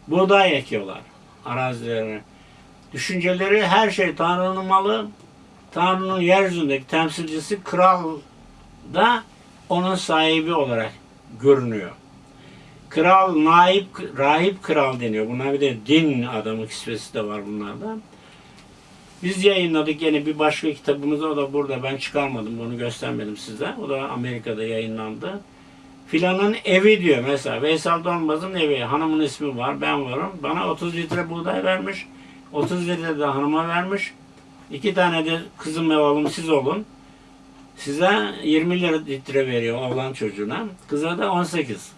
Buğday ekiyorlar arazilerine. Düşünceleri her şey Tanrı'nın malı. Tanrı'nın yeryüzündeki temsilcisi kral da onun sahibi olarak görünüyor. Kral, naip, rahip kral deniyor. Bunlar bir de din adamı kisvesi de var bunlarda. Biz yayınladık yine bir başka kitabımızı o da burada ben çıkarmadım bunu göstermedim size. O da Amerika'da yayınlandı. Filanın evi diyor mesela. Veysel Donbaz'ın evi. Hanımın ismi var, ben varım. Bana 30 litre buğday vermiş. 30 litre de hanıma vermiş. İki tane de kızım ve oğlum siz olun. Size 20 lira litre veriyor oğlan çocuğuna. Kıza da 18.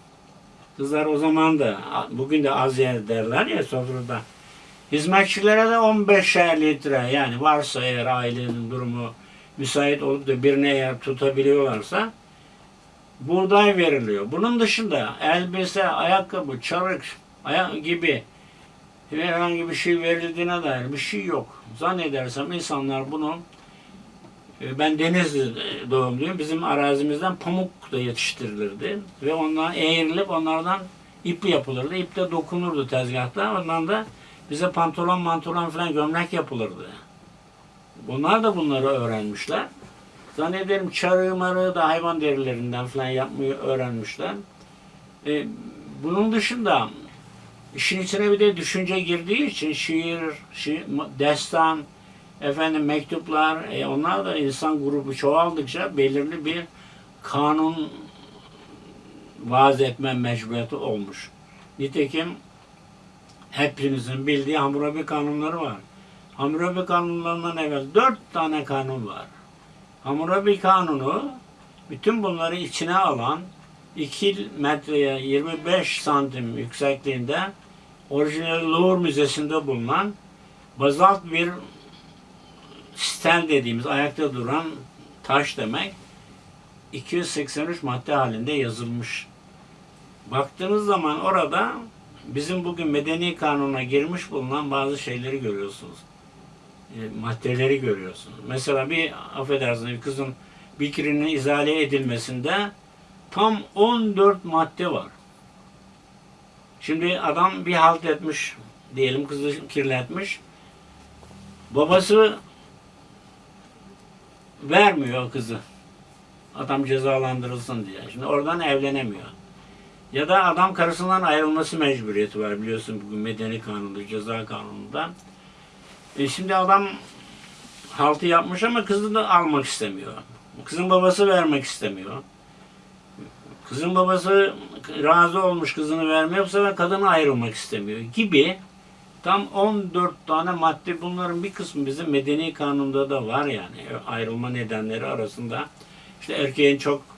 Kızlar o zaman da bugün de az yer derler ya sofrada. Hizmetçilere de 15 litre yani varsa eğer ailenin durumu müsait olup da birine eğer tutabiliyorlarsa buğday veriliyor. Bunun dışında elbise, ayakkabı, çarık ayak gibi herhangi bir şey verildiğine dair bir şey yok. Zannedersem insanlar bunu e, ben Denizli doğumluyum. Bizim arazimizden pamuk da yetiştirilirdi. Ve ondan eğrilip onlardan ip yapılırdı. İp de dokunurdu tezgahta. Ondan da bize pantolon mantolon falan gömlek yapılırdı. Bunlar da bunları öğrenmişler. Zannederim çarığı marığı da hayvan derilerinden falan yapmayı öğrenmişler. E, bunun dışında işin içine bir de düşünce girdiği için şiir, şiir destan, efendim mektuplar, e, onlar da insan grubu çoğaldıkça belirli bir kanun vaaz etme mecburiyeti olmuş. Nitekim hepinizin bildiği Hammurabi kanunları var. Hammurabi kanunlarından evvel dört tane kanun var. Hammurabi kanunu bütün bunları içine alan 2 metreye 25 santim yüksekliğinde orijinal Louvre Müzesi'nde bulunan bazalt bir stel dediğimiz ayakta duran taş demek 283 madde halinde yazılmış. Baktığınız zaman orada bizim bugün medeni kanuna girmiş bulunan bazı şeyleri görüyorsunuz. E, maddeleri görüyorsunuz. Mesela bir affedersiniz bir kızın bikrinin izale edilmesinde tam 14 madde var. Şimdi adam bir halt etmiş, diyelim kızı kirletmiş. Babası vermiyor kızı. Adam cezalandırılsın diye. Şimdi oradan evlenemiyor. Ya da adam karısından ayrılması mecburiyeti var biliyorsun bugün medeni kanunda, ceza kanununda. E şimdi adam haltı yapmış ama kızını almak istemiyor. Kızın babası vermek istemiyor. Kızın babası razı olmuş kızını vermeye bu sefer kadına ayrılmak istemiyor gibi tam 14 tane madde bunların bir kısmı bizim medeni kanunda da var yani ayrılma nedenleri arasında işte erkeğin çok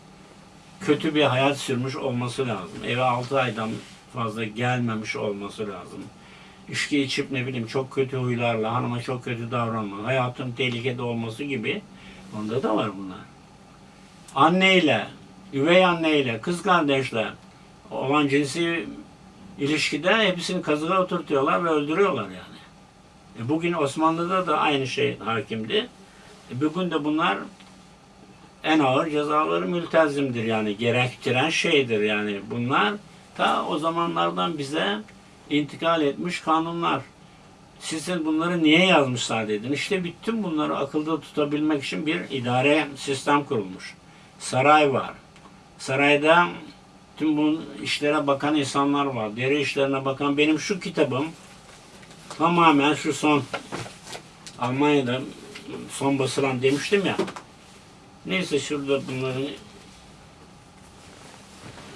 kötü bir hayat sürmüş olması lazım. Eve 6 aydan fazla gelmemiş olması lazım. İçki içip ne bileyim çok kötü huylarla hanıma çok kötü davranma, hayatın tehlikede olması gibi onda da var bunlar. Anneyle, üvey anneyle, kız kardeşle olan cinsi ilişkide hepsini kazığa oturtuyorlar ve öldürüyorlar yani. E bugün Osmanlı'da da aynı şey hakimdi. E bugün de bunlar en ağır cezaları mültezimdir yani gerektiren şeydir yani bunlar ta o zamanlardan bize intikal etmiş kanunlar. Sizin bunları niye yazmışlar dedin. İşte bütün bunları akılda tutabilmek için bir idare sistem kurulmuş. Saray var. Sarayda tüm bu işlere bakan insanlar var. Deri işlerine bakan benim şu kitabım tamamen şu son Almanya'da son basılan demiştim ya. Neyse şurada bunların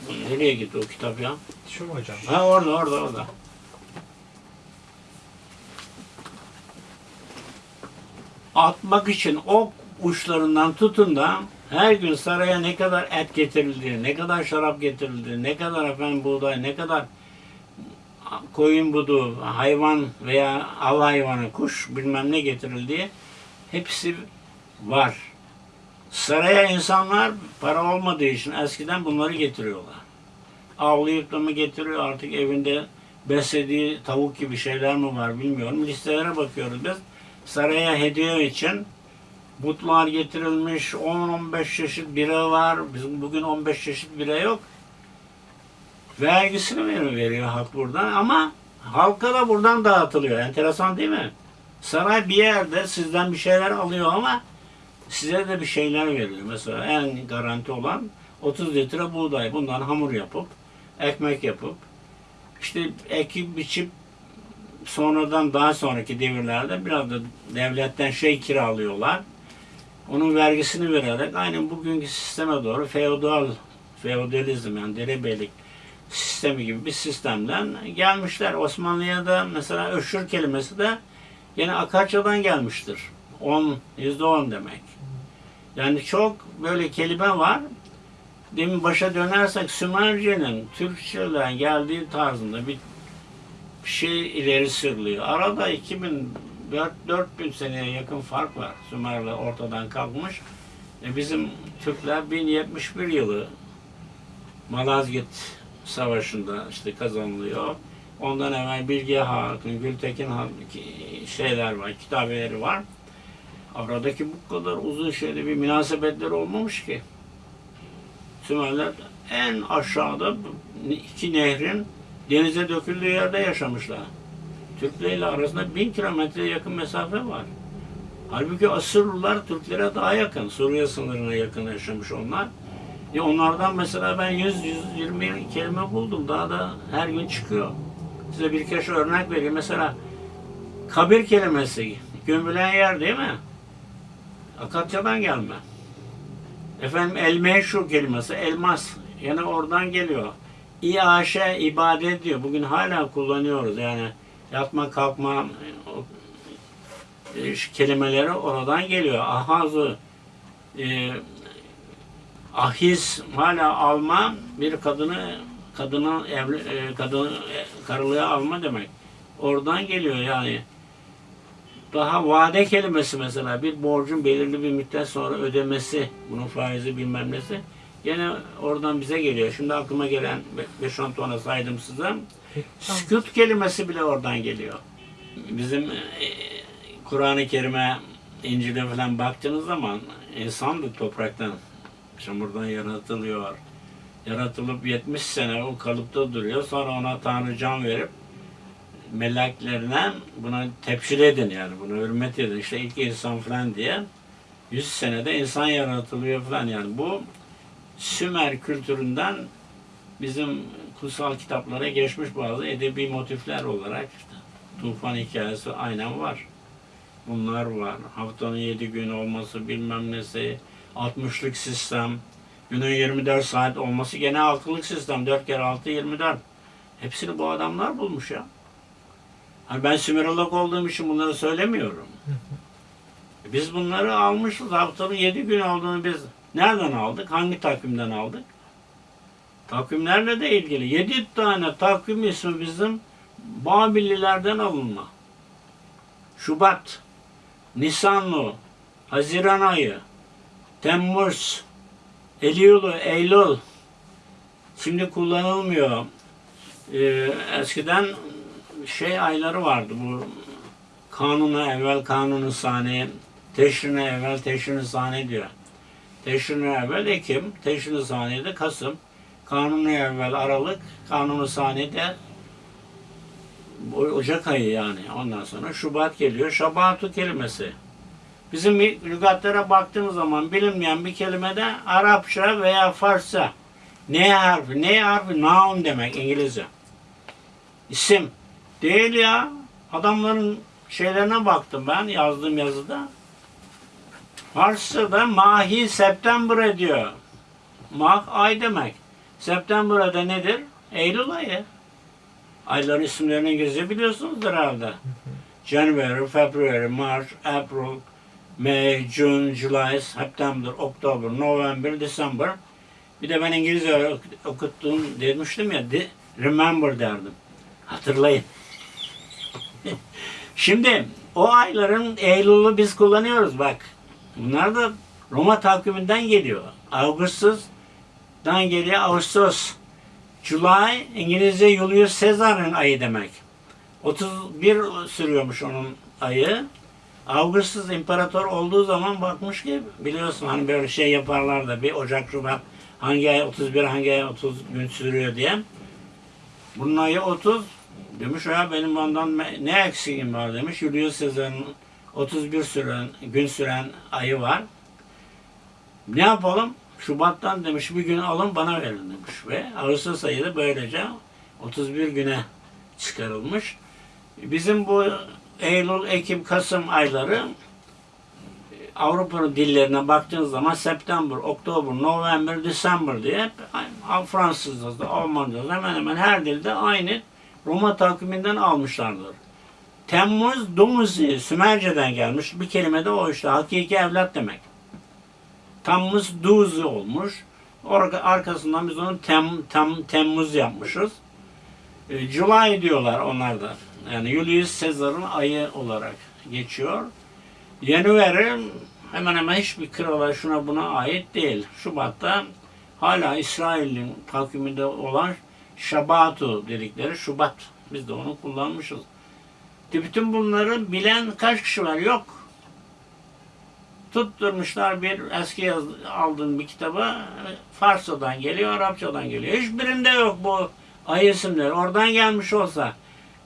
Bu nereye gitti o kitap ya? Şu mu hocam? Ha orada orada orada. Atmak için ok uçlarından tutun da her gün saraya ne kadar et getirildi, ne kadar şarap getirildi, ne kadar efendim buğday, ne kadar koyun budu, hayvan veya av hayvanı, kuş bilmem ne getirildiği hepsi var. Saraya insanlar para olmadığı için eskiden bunları getiriyorlar. Avlayıp da mı getiriyor artık evinde beslediği tavuk gibi şeyler mi var bilmiyorum. Listelere bakıyoruz biz. Saraya hediye için butlar getirilmiş, 10-15 çeşit bira var. Bizim bugün 15 çeşit bira yok. Vergisini veriyor, veriyor halk buradan ama halka da buradan dağıtılıyor. Enteresan değil mi? Saray bir yerde sizden bir şeyler alıyor ama size de bir şeyler veriyor. Mesela en garanti olan 30 litre buğday. Bundan hamur yapıp, ekmek yapıp, işte ekip biçip sonradan daha sonraki devirlerde biraz da devletten şey kiralıyorlar. Onun vergisini vererek aynı bugünkü sisteme doğru feodal, feodalizm yani derebeylik sistemi gibi bir sistemden gelmişler. Osmanlı'ya da mesela öşür kelimesi de yine Akarçadan gelmiştir. 10, yüzde on demek. Yani çok böyle kelime var. Demin başa dönersek Sümerce'nin Türkçe'den geldiği tarzında bir şey ileri sürülüyor. Arada 2000 4000 seneye yakın fark var. Sümerler ortadan kalkmış. E bizim Türkler 1071 yılı Malazgirt Savaşı'nda işte kazanılıyor. Ondan evvel Bilge Hakk'ın, Gültekin Hakk'ın şeyler var, kitabeleri var. Aradaki bu kadar uzun şeyde bir münasebetleri olmamış ki. Sümerler en aşağıda iki nehrin denize döküldüğü yerde yaşamışlar. Türkler ile arasında bin kilometreye yakın mesafe var. Halbuki Asırlılar Türklere daha yakın. Suriye sınırına yakın yaşamış onlar. E onlardan mesela ben 100-120 kelime buldum. Daha da her gün çıkıyor. Size birkaç örnek vereyim. Mesela kabir kelimesi. Gömülen yer değil mi? Akatçadan gelme. Efendim el meşhur kelimesi elmas. Yani oradan geliyor. İaşe ibadet diyor. Bugün hala kullanıyoruz yani yatma kalkma e, kelimeleri oradan geliyor. Ahazı e, ahiz hala alma bir kadını kadını evli, e, kadını e, karılığa alma demek. Oradan geliyor yani. Daha vade kelimesi mesela bir borcun belirli bir müddet sonra ödemesi, bunun faizi bilmem nesi Yine oradan bize geliyor. Şimdi aklıma gelen 5-10 tane saydım size. Sükut kelimesi bile oradan geliyor. Bizim e, Kur'an-ı Kerim'e, İncil'e falan baktığınız zaman insanlık topraktan, çamurdan yaratılıyor. Yaratılıp 70 sene o kalıpta duruyor. Sonra ona Tanrı can verip meleklerine buna tepşir edin yani buna hürmet edin. İşte ilk insan falan diye 100 senede insan yaratılıyor falan yani bu Sümer kültüründen bizim kutsal kitaplara geçmiş bazı edebi motifler olarak işte tufan hikayesi aynen var. Bunlar var. Haftanın 7 gün olması bilmem nesi, 60'lık sistem, günün 24 saat olması gene 6'lık sistem. 4 kere 6 24. Hepsini bu adamlar bulmuş ya. Hani ben Sümerolog olduğum için bunları söylemiyorum. Biz bunları almışız. Haftanın 7 gün olduğunu biz Nereden aldık? Hangi takvimden aldık? Takvimlerle de ilgili. Yedi tane takvim ismi bizim Babillilerden alınma. Şubat, Nisanlı, Haziran ayı, Temmuz, Eylül, Eylül. Şimdi kullanılmıyor. Ee, eskiden şey ayları vardı bu kanuna evvel kanunu saniye, teşrine evvel teşrini saniye diyor. Teşrini evvel Ekim, teşrini saniyede Kasım, kanunu evvel Aralık, kanunu saniyede Ocak ayı yani. Ondan sonra Şubat geliyor. Şabatu kelimesi. Bizim lügatlara baktığımız zaman bilinmeyen bir kelimede Arapça veya Farsça ne harfi, ne harfi noun demek İngilizce. İsim. Değil ya. Adamların şeylerine baktım ben yazdığım yazıda. Farsça'da mahi September diyor. Mah ay demek. September'da nedir? Eylül ayı. Ayların isimlerini İngilizce biliyorsunuzdur herhalde. January, February, March, April, May, June, July, September, October, November, December. Bir de ben İngilizce okuttum demiştim ya, remember derdim. Hatırlayın. (laughs) Şimdi o ayların Eylül'ü biz kullanıyoruz bak. Bunlar da Roma takviminden geliyor. Ağustos'dan geliyor Ağustos. July İngilizce Julius Caesar'ın ayı demek. 31 sürüyormuş onun ayı. Augustus imparator olduğu zaman bakmış ki biliyorsun hani böyle şey yaparlar da bir Ocak Şubat hangi ay 31 hangi ay 30 gün sürüyor diye. Bunun ayı 30. Demiş ya benim ondan ne eksiğim var demiş. Julius Caesar'ın 31 süren, gün süren ayı var. Ne yapalım? Şubat'tan demiş bir gün alın bana verin demiş. Ve Ağustos ayı da böylece 31 güne çıkarılmış. Bizim bu Eylül, Ekim, Kasım ayları Avrupa'nın dillerine baktığınız zaman September, Oktober, November, December diye hep Fransızca'da, Almanca'da hemen hemen her dilde aynı Roma takviminden almışlardır. Temmuz, Dumuzi, Sümerce'den gelmiş. Bir kelime de o işte. Hakiki evlat demek. Tammuz, Duzi olmuş. Arkasından biz onu tem, tem, Temmuz yapmışız. E, July diyorlar onlar da. Yani Julius Caesar'ın ayı olarak geçiyor. January hemen hemen hiçbir krala şuna buna ait değil. Şubat'ta hala İsrail'in takviminde olan Şabatu dedikleri Şubat. Biz de onu kullanmışız. Bütün bunları bilen kaç kişi var? Yok. Tutturmuşlar bir eski yaz, aldığın bir kitabı Farsçadan geliyor, Arapçadan geliyor. Hiçbirinde yok bu ay isimleri. Oradan gelmiş olsa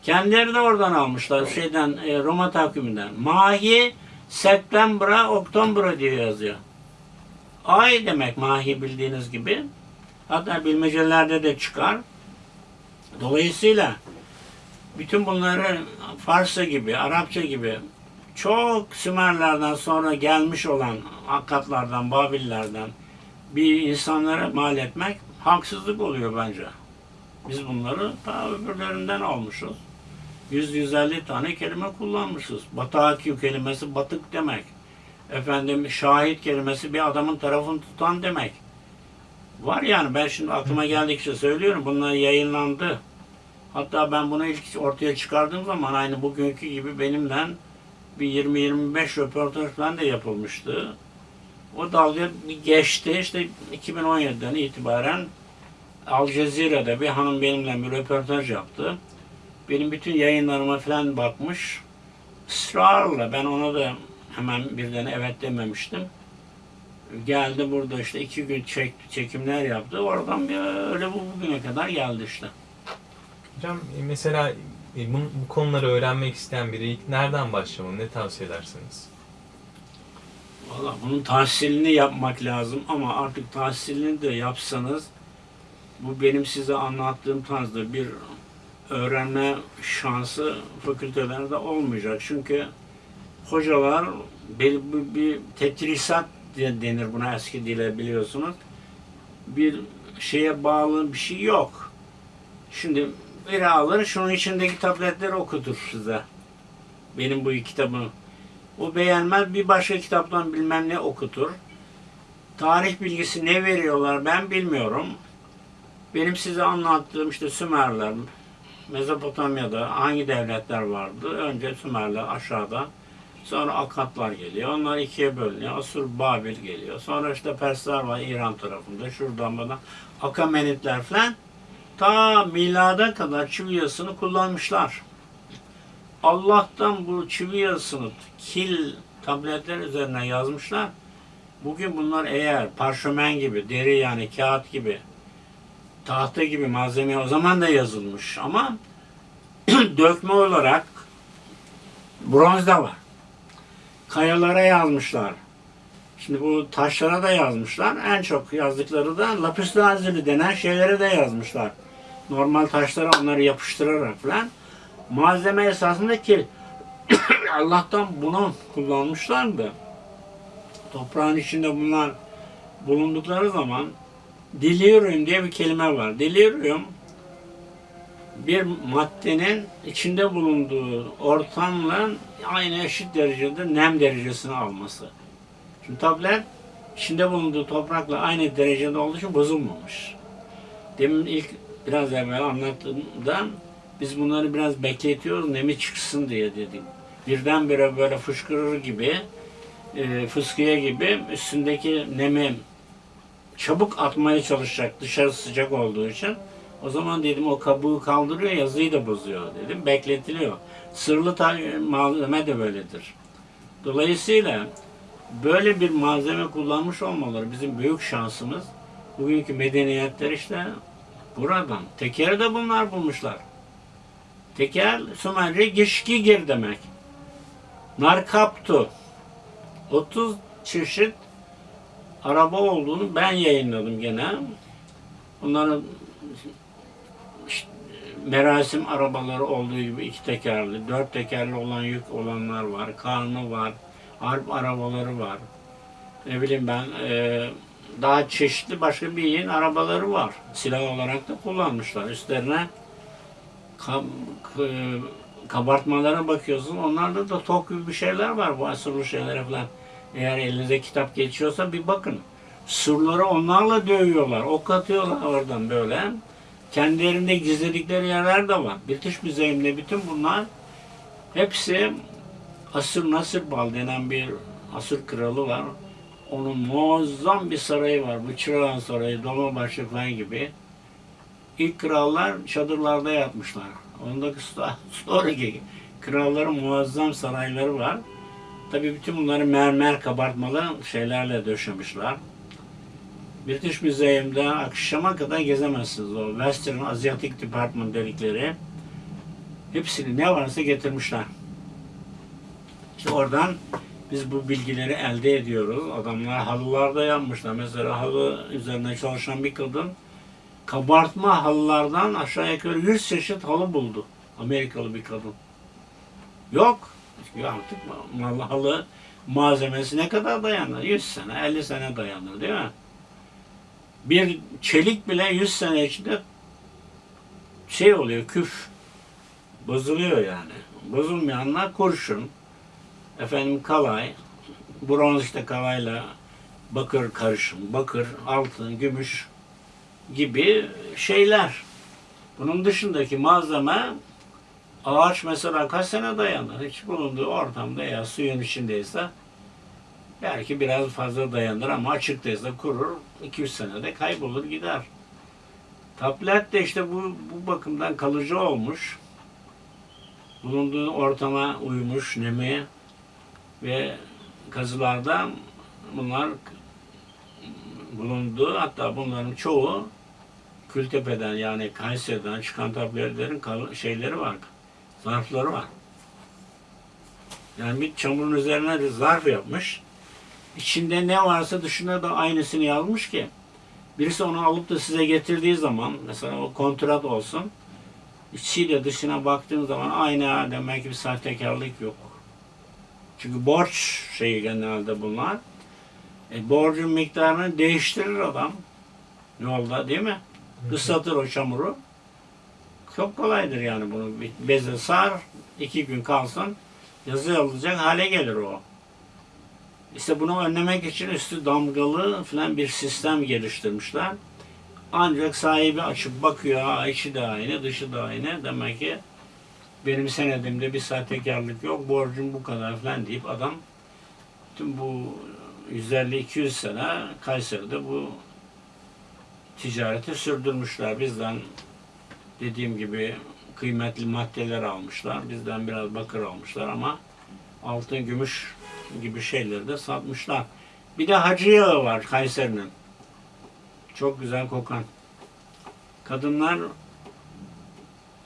kendileri de oradan almışlar şeyden e, Roma takviminden. Mahi Septembra, Oktobra diye yazıyor. Ay demek mahi bildiğiniz gibi. Hatta bilmecelerde de çıkar. Dolayısıyla bütün bunları Farsça gibi, Arapça gibi çok Sümerlerden sonra gelmiş olan Akkadlardan, Babillerden bir insanlara mal etmek haksızlık oluyor bence. Biz bunları ta öbürlerinden almışız. 100-150 tane kelime kullanmışız. Bataki kelimesi batık demek. Efendim şahit kelimesi bir adamın tarafını tutan demek. Var yani ben şimdi aklıma geldikçe söylüyorum. Bunlar yayınlandı. Hatta ben bunu ilk ortaya çıkardığım zaman aynı bugünkü gibi benimle bir 20-25 röportaj falan da yapılmıştı. O dalga geçti. İşte 2017'den itibaren Al Cezire'de bir hanım benimle bir röportaj yaptı. Benim bütün yayınlarıma falan bakmış. Israrla ben ona da hemen birden evet dememiştim. Geldi burada işte iki gün çek, çekimler yaptı. Oradan bir öyle bu bugüne kadar geldi işte. Hocam e, mesela e, bu, bu konuları öğrenmek isteyen biri ilk nereden başlamalı? Ne tavsiye edersiniz? Valla bunun tahsilini yapmak lazım ama artık tahsilini de yapsanız bu benim size anlattığım tarzda bir öğrenme şansı fakültelerde olmayacak. Çünkü hocalar bir, bir, bir tetrisat diye denir buna eski dile biliyorsunuz. Bir şeye bağlı bir şey yok. Şimdi biri alır şunun içindeki tabletleri okutur size. Benim bu kitabı o beğenmez bir başka kitaptan bilmem ne okutur. Tarih bilgisi ne veriyorlar ben bilmiyorum. Benim size anlattığım işte Sümerler, Mezopotamya'da hangi devletler vardı? Önce Sümerler aşağıda. Sonra Akatlar geliyor. Onlar ikiye bölünüyor. Asur, Babil geliyor. Sonra işte Persler var İran tarafında. Şuradan bana Akamenitler falan. Ta milada kadar çivi yazısını kullanmışlar. Allah'tan bu çivi yazısını kil tabletler üzerine yazmışlar. Bugün bunlar eğer parşömen gibi, deri yani kağıt gibi, tahta gibi malzeme o zaman da yazılmış ama (clears throat) dökme olarak bronzda var. Kayalara yazmışlar. Şimdi bu taşlara da yazmışlar. En çok yazdıkları da lapis lazuli denen şeylere de yazmışlar. Normal taşlara onları yapıştırarak falan. Malzeme esasında kil. (coughs) Allah'tan bunu kullanmışlar da toprağın içinde bunlar bulundukları zaman delirium diye bir kelime var. Delirium bir maddenin içinde bulunduğu ortamla aynı eşit derecede nem derecesini alması. Şimdi tablet içinde bulunduğu toprakla aynı derecede olduğu için bozulmamış. Demin ilk biraz evvel anlattığımda biz bunları biraz bekletiyoruz nemi çıksın diye dedik. Birdenbire böyle fışkırır gibi e, gibi üstündeki nemi çabuk atmaya çalışacak dışarı sıcak olduğu için. O zaman dedim o kabuğu kaldırıyor yazıyı da bozuyor dedim. Bekletiliyor. Sırlı malzeme de böyledir. Dolayısıyla böyle bir malzeme kullanmış olmaları bizim büyük şansımız. Bugünkü medeniyetler işte Buradan. Tekeri de bunlar bulmuşlar. Teker Sümerce gişgigir demek. Narkaptu. 30 çeşit araba olduğunu ben yayınladım gene. Bunların işte, merasim arabaları olduğu gibi iki tekerli, dört tekerli olan yük olanlar var, karnı var, harp arabaları var. Ne bileyim ben e, daha çeşitli başka bir yerin arabaları var. Silah olarak da kullanmışlar. Üstlerine kam, k- kabartmalara bakıyorsun. Onlarda da tok gibi bir şeyler var bu asırlı şeylere falan. Eğer elinize kitap geçiyorsa bir bakın. Surları onlarla dövüyorlar. Ok atıyorlar oradan böyle. Kendilerinde gizledikleri yerler de var. British Müzeyim'de bütün bunlar hepsi Asır Nasırbal denen bir Asır kralı var. Onun muazzam bir sarayı var. Bu Çırağan Sarayı, Dolmabahçe falan gibi. İlk krallar çadırlarda yatmışlar. Ondaki (laughs) sonraki kralların muazzam sarayları var. Tabii bütün bunları mermer kabartmalı şeylerle döşemişler. British Müzeyim'de akşama kadar gezemezsiniz. O Western Asiatic Department dedikleri hepsini ne varsa getirmişler. İşte oradan biz bu bilgileri elde ediyoruz. Adamlar halılarda yanmışlar. Mesela halı üzerine çalışan bir kadın kabartma halılardan aşağı yukarı 100 çeşit halı buldu. Amerikalı bir kadın. Yok. Ya artık halı malzemesi ne kadar dayanır? 100 sene, 50 sene dayanır değil mi? Bir çelik bile 100 sene içinde şey oluyor, küf. Bozuluyor yani. Bozulmayanlar kurşun, efendim kalay, bronz işte kalayla bakır karışım, bakır, altın, gümüş gibi şeyler. Bunun dışındaki malzeme ağaç mesela kaç sene dayanır? Hiç bulunduğu ortamda ya suyun içindeyse belki biraz fazla dayanır ama açıktaysa kurur. 200 senede kaybolur gider. Tablet de işte bu, bu bakımdan kalıcı olmuş. Bulunduğu ortama uymuş, nemi ve kazılarda bunlar bulundu. Hatta bunların çoğu Kültepe'den yani Kayseri'den çıkan tabletlerin şeyleri var. Zarfları var. Yani bir çamurun üzerine de zarf yapmış. İçinde ne varsa dışında da aynısını yazmış ki birisi onu alıp da size getirdiği zaman mesela o kontrat olsun içiyle dışına baktığın zaman aynı demek ki bir sahtekarlık yok. Çünkü borç şeyi genelde bunlar. E, borcun miktarını değiştirir adam. Yolda değil mi? Islatır o çamuru. Çok kolaydır yani bunu. Beze sar, iki gün kalsın, yazı alacak hale gelir o. İşte bunu önlemek için üstü damgalı falan bir sistem geliştirmişler. Ancak sahibi açıp bakıyor, ha, içi de aynı, dışı da aynı. Demek ki benim senedimde bir sahtekarlık yok, borcum bu kadar falan deyip adam tüm bu 150-200 sene Kayseri'de bu ticareti sürdürmüşler. Bizden dediğim gibi kıymetli maddeler almışlar. Bizden biraz bakır almışlar ama altın, gümüş gibi şeyleri de satmışlar. Bir de hacı yağı var Kayseri'nin. Çok güzel kokan. Kadınlar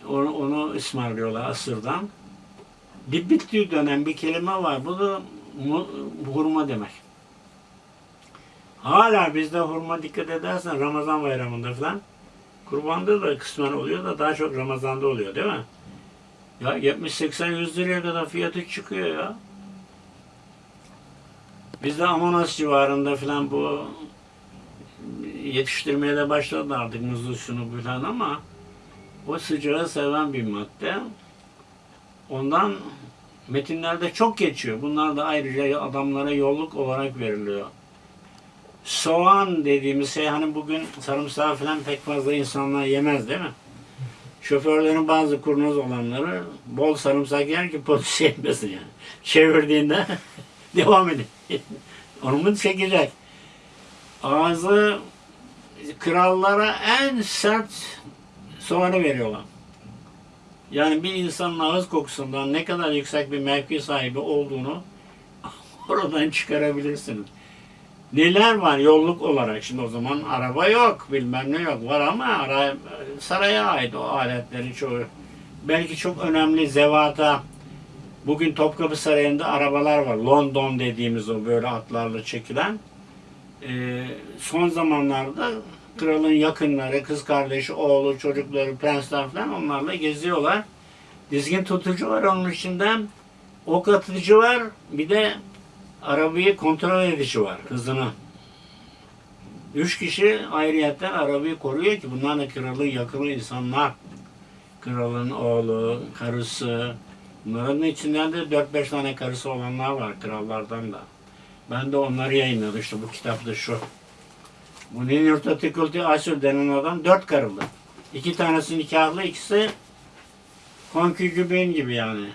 onu, onu ısmarlıyorlar asırdan. Dip bittiği dönem bir kelime var. Bu da hurma demek. Hala bizde hurma dikkat edersen Ramazan bayramında falan kurbanda da kısmen oluyor da daha çok Ramazan'da oluyor değil mi? Ya 70-80-100 liraya kadar fiyatı çıkıyor ya. Bizde Amanos civarında falan bu yetiştirmeye de başladı artık muzlu şunu falan ama o sıcağı seven bir madde. Ondan metinlerde çok geçiyor. Bunlar da ayrıca adamlara yolluk olarak veriliyor. Soğan dediğimiz şey hani bugün sarımsağı falan pek fazla insanlar yemez değil mi? Şoförlerin bazı kurnaz olanları bol sarımsak yer ki polis (laughs) yemesin yani. Çevirdiğinde (laughs) devam edin. Onu çekecek? Ağzı krallara en sert soğanı veriyorlar. Yani bir insanın ağız kokusundan ne kadar yüksek bir mevki sahibi olduğunu (laughs) oradan çıkarabilirsiniz. Neler var yolluk olarak şimdi o zaman araba yok bilmem ne yok var ama ara, saraya ait o aletlerin çoğu. Belki çok önemli zevata bugün Topkapı Sarayı'nda arabalar var. London dediğimiz o böyle atlarla çekilen. Ee, son zamanlarda kralın yakınları, kız kardeşi, oğlu, çocukları, prensler falan onlarla geziyorlar. Dizgin tutucu var onun içinde. Ok atıcı var. Bir de arabayı kontrol edici var. Hızını. Üç kişi ayrıyetten arabayı koruyor ki bunlar da kralın yakını insanlar. Kralın oğlu, karısı. Bunların içinden de 4-5 tane karısı olanlar var krallardan da. Ben de onları yayınladım işte bu kitapta şu. Bu Ninurta Tıkıltı Asür denen adam dört karılı. İki tanesi nikahlı, ikisi konkügübin gibi yani.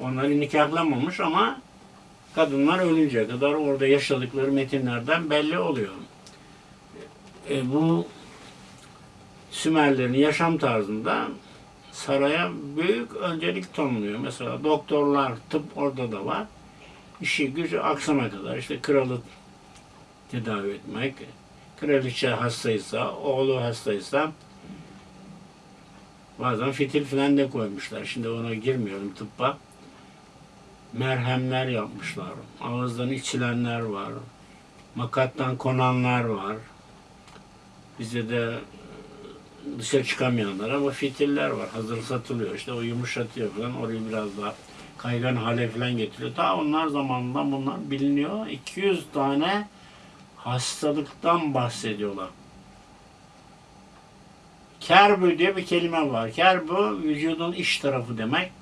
Onları nikahlamamış ama kadınlar ölünceye kadar orada yaşadıkları metinlerden belli oluyor. E, bu Sümerlerin yaşam tarzında saraya büyük öncelik tanınıyor. Mesela doktorlar, tıp orada da var. İşi gücü akşama kadar işte kralı tedavi etmek, kraliçe hastaysa, oğlu hastaysa bazen fitil falan da koymuşlar. Şimdi ona girmiyorum tıbba. Merhemler yapmışlar. Ağızdan içilenler var. Makattan konanlar var. Bize de dışarı çıkamayanlar ama fitiller var. Hazır satılıyor. İşte o yumuşatıyor falan. Orayı biraz daha kaygan hale falan getiriyor. Ta onlar zamanında bunlar biliniyor. 200 tane hastalıktan bahsediyorlar. Kerbü diye bir kelime var. Kerbü vücudun iç tarafı demek.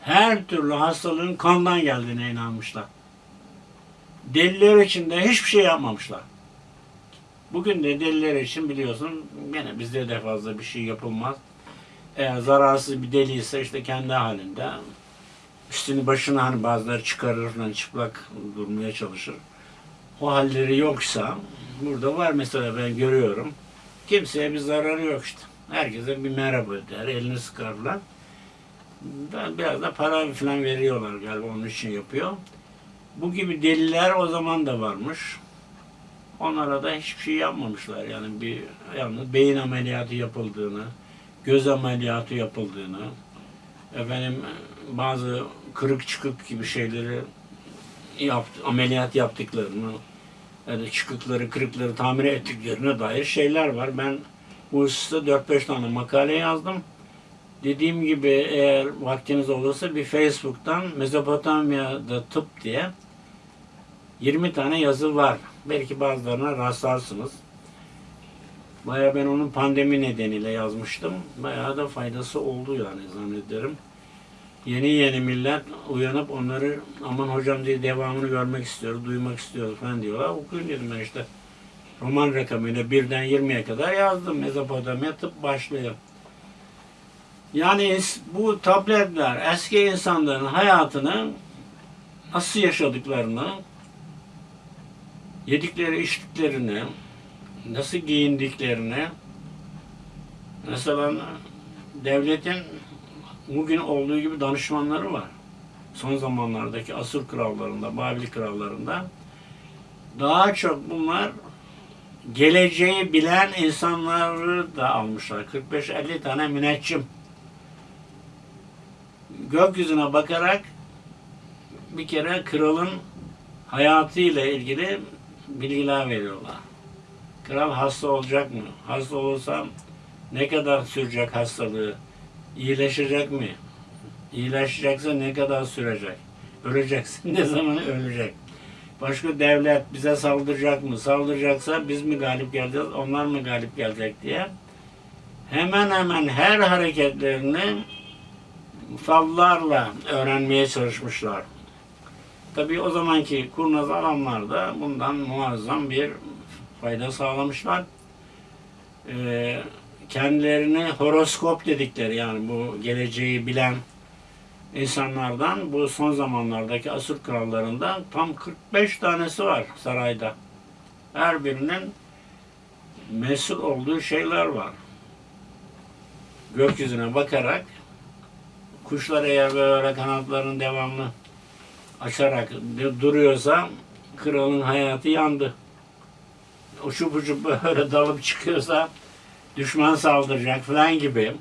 Her türlü hastalığın kandan geldiğine inanmışlar. Deliler için de hiçbir şey yapmamışlar. Bugün de deliler için biliyorsun gene bizde de fazla bir şey yapılmaz. Eğer zararsız bir deli ise işte kendi halinde üstünü başına hani bazıları çıkarır falan çıplak durmaya çalışır. O halleri yoksa burada var mesela ben görüyorum. Kimseye bir zararı yok işte. Herkese bir merhaba der, elini sıkarlar. Ben biraz da para falan veriyorlar galiba onun için yapıyor. Bu gibi deliler o zaman da varmış. Onlara da hiçbir şey yapmamışlar. Yani bir yalnız beyin ameliyatı yapıldığını, göz ameliyatı yapıldığını, efendim bazı kırık çıkık gibi şeyleri yaptı, ameliyat yaptıklarını, yani çıkıkları, kırıkları tamir ettiklerine dair şeyler var. Ben bu hususta 4-5 tane makale yazdım. Dediğim gibi eğer vaktiniz olursa bir Facebook'tan Mezopotamya'da tıp diye 20 tane yazı var. Belki bazılarına rastlarsınız. Baya ben onun pandemi nedeniyle yazmıştım. Bayağı da faydası oldu yani zannederim. Yeni yeni millet uyanıp onları aman hocam diye devamını görmek istiyor, duymak istiyor falan diyorlar. Okuyun dedim ben işte. Roman rakamıyla birden 20'ye kadar yazdım. Mezopotamya tıp başlıyor. Yani bu tabletler eski insanların hayatını nasıl yaşadıklarını, yedikleri içtiklerini, nasıl giyindiklerini, mesela devletin bugün olduğu gibi danışmanları var. Son zamanlardaki Asur krallarında, Babil krallarında daha çok bunlar geleceği bilen insanları da almışlar. 45-50 tane müneccim. Gökyüzüne bakarak bir kere kralın hayatıyla ilgili bilgiler veriyorlar. Kral hasta olacak mı? Hasta olursa ne kadar sürecek hastalığı? İyileşecek mi? İyileşecekse ne kadar sürecek? Öleceksin (laughs) ne zaman ölecek? Başka devlet bize saldıracak mı? Saldıracaksa biz mi galip geleceğiz, onlar mı galip gelecek diye hemen hemen her hareketlerini fallarla öğrenmeye çalışmışlar. Tabii o zamanki kurnaz adamlar da bundan muazzam bir fayda sağlamışlar. Ee, kendilerini horoskop dedikleri yani bu geleceği bilen insanlardan bu son zamanlardaki Asur krallarında tam 45 tanesi var sarayda. Her birinin mesul olduğu şeyler var. Gökyüzüne bakarak kuşlar eğer böyle kanatlarını devamlı açarak duruyorsa kralın hayatı yandı. Uçup uçup böyle (laughs) dalıp çıkıyorsa düşman saldıracak falan gibi.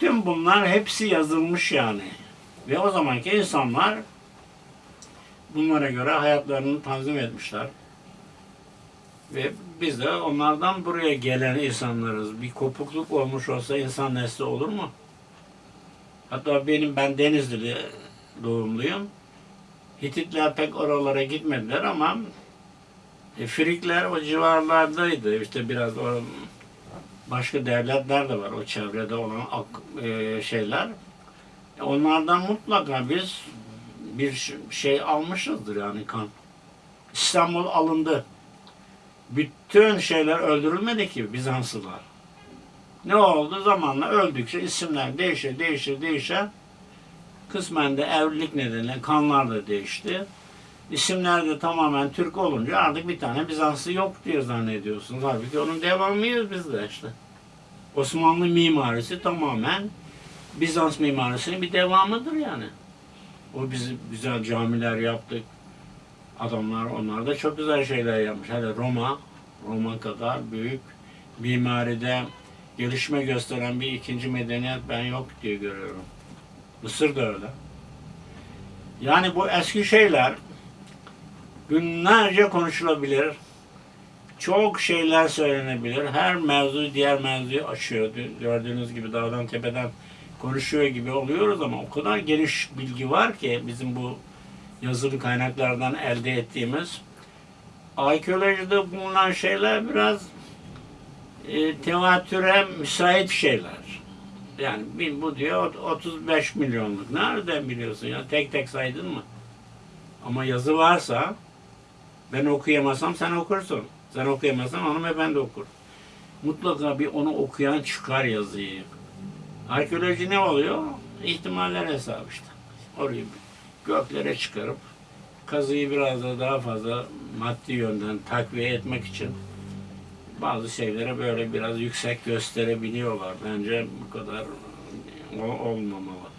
Tüm bunlar hepsi yazılmış yani. Ve o zamanki insanlar bunlara göre hayatlarını tanzim etmişler. Ve biz de onlardan buraya gelen insanlarız. Bir kopukluk olmuş olsa insan nesli olur mu? Hatta benim ben Denizli doğumluyum. Hititler pek oralara gitmediler ama e, Frikler o civarlardaydı. İşte biraz o başka devletler de var o çevrede olan e, şeyler. Onlardan mutlaka biz bir şey almışızdır yani kan. İstanbul alındı. Bütün şeyler öldürülmedi ki Bizanslılar. Ne oldu? Zamanla öldükçe isimler değişe değişe değişe kısmen de evlilik nedeniyle kanlar da değişti. İsimler de tamamen Türk olunca artık bir tane Bizanslı yok diye zannediyorsunuz. Halbuki onun devamıyız biz de işte. Osmanlı mimarisi tamamen Bizans mimarisinin bir devamıdır yani. O biz güzel camiler yaptık. Adamlar onlar da çok güzel şeyler yapmış. Hele Roma, Roma kadar büyük mimaride gelişme gösteren bir ikinci medeniyet ben yok diye görüyorum. Mısır da öyle. Yani bu eski şeyler günlerce konuşulabilir. Çok şeyler söylenebilir. Her mevzu diğer mevzuyu açıyor. Gördüğünüz gibi dağdan tepeden konuşuyor gibi oluyoruz ama o kadar geniş bilgi var ki bizim bu yazılı kaynaklardan elde ettiğimiz. Arkeolojide bulunan şeyler biraz e, tevatüre müsait şeyler. Yani bir- bu diyor 35 milyonluk. Nereden biliyorsun ya? Tek tek saydın mı? Ama yazı varsa ben okuyamasam sen okursun. Sen okuyamazsan hanımefendi okur. Mutlaka bir onu okuyan çıkar yazıyı. Arkeoloji ne oluyor? İhtimaller hesabı işte. Orayı göklere çıkarıp kazıyı biraz da daha fazla maddi yönden takviye etmek için bazı şeylere böyle biraz yüksek gösterebiliyorlar. Bence bu kadar olmamalı.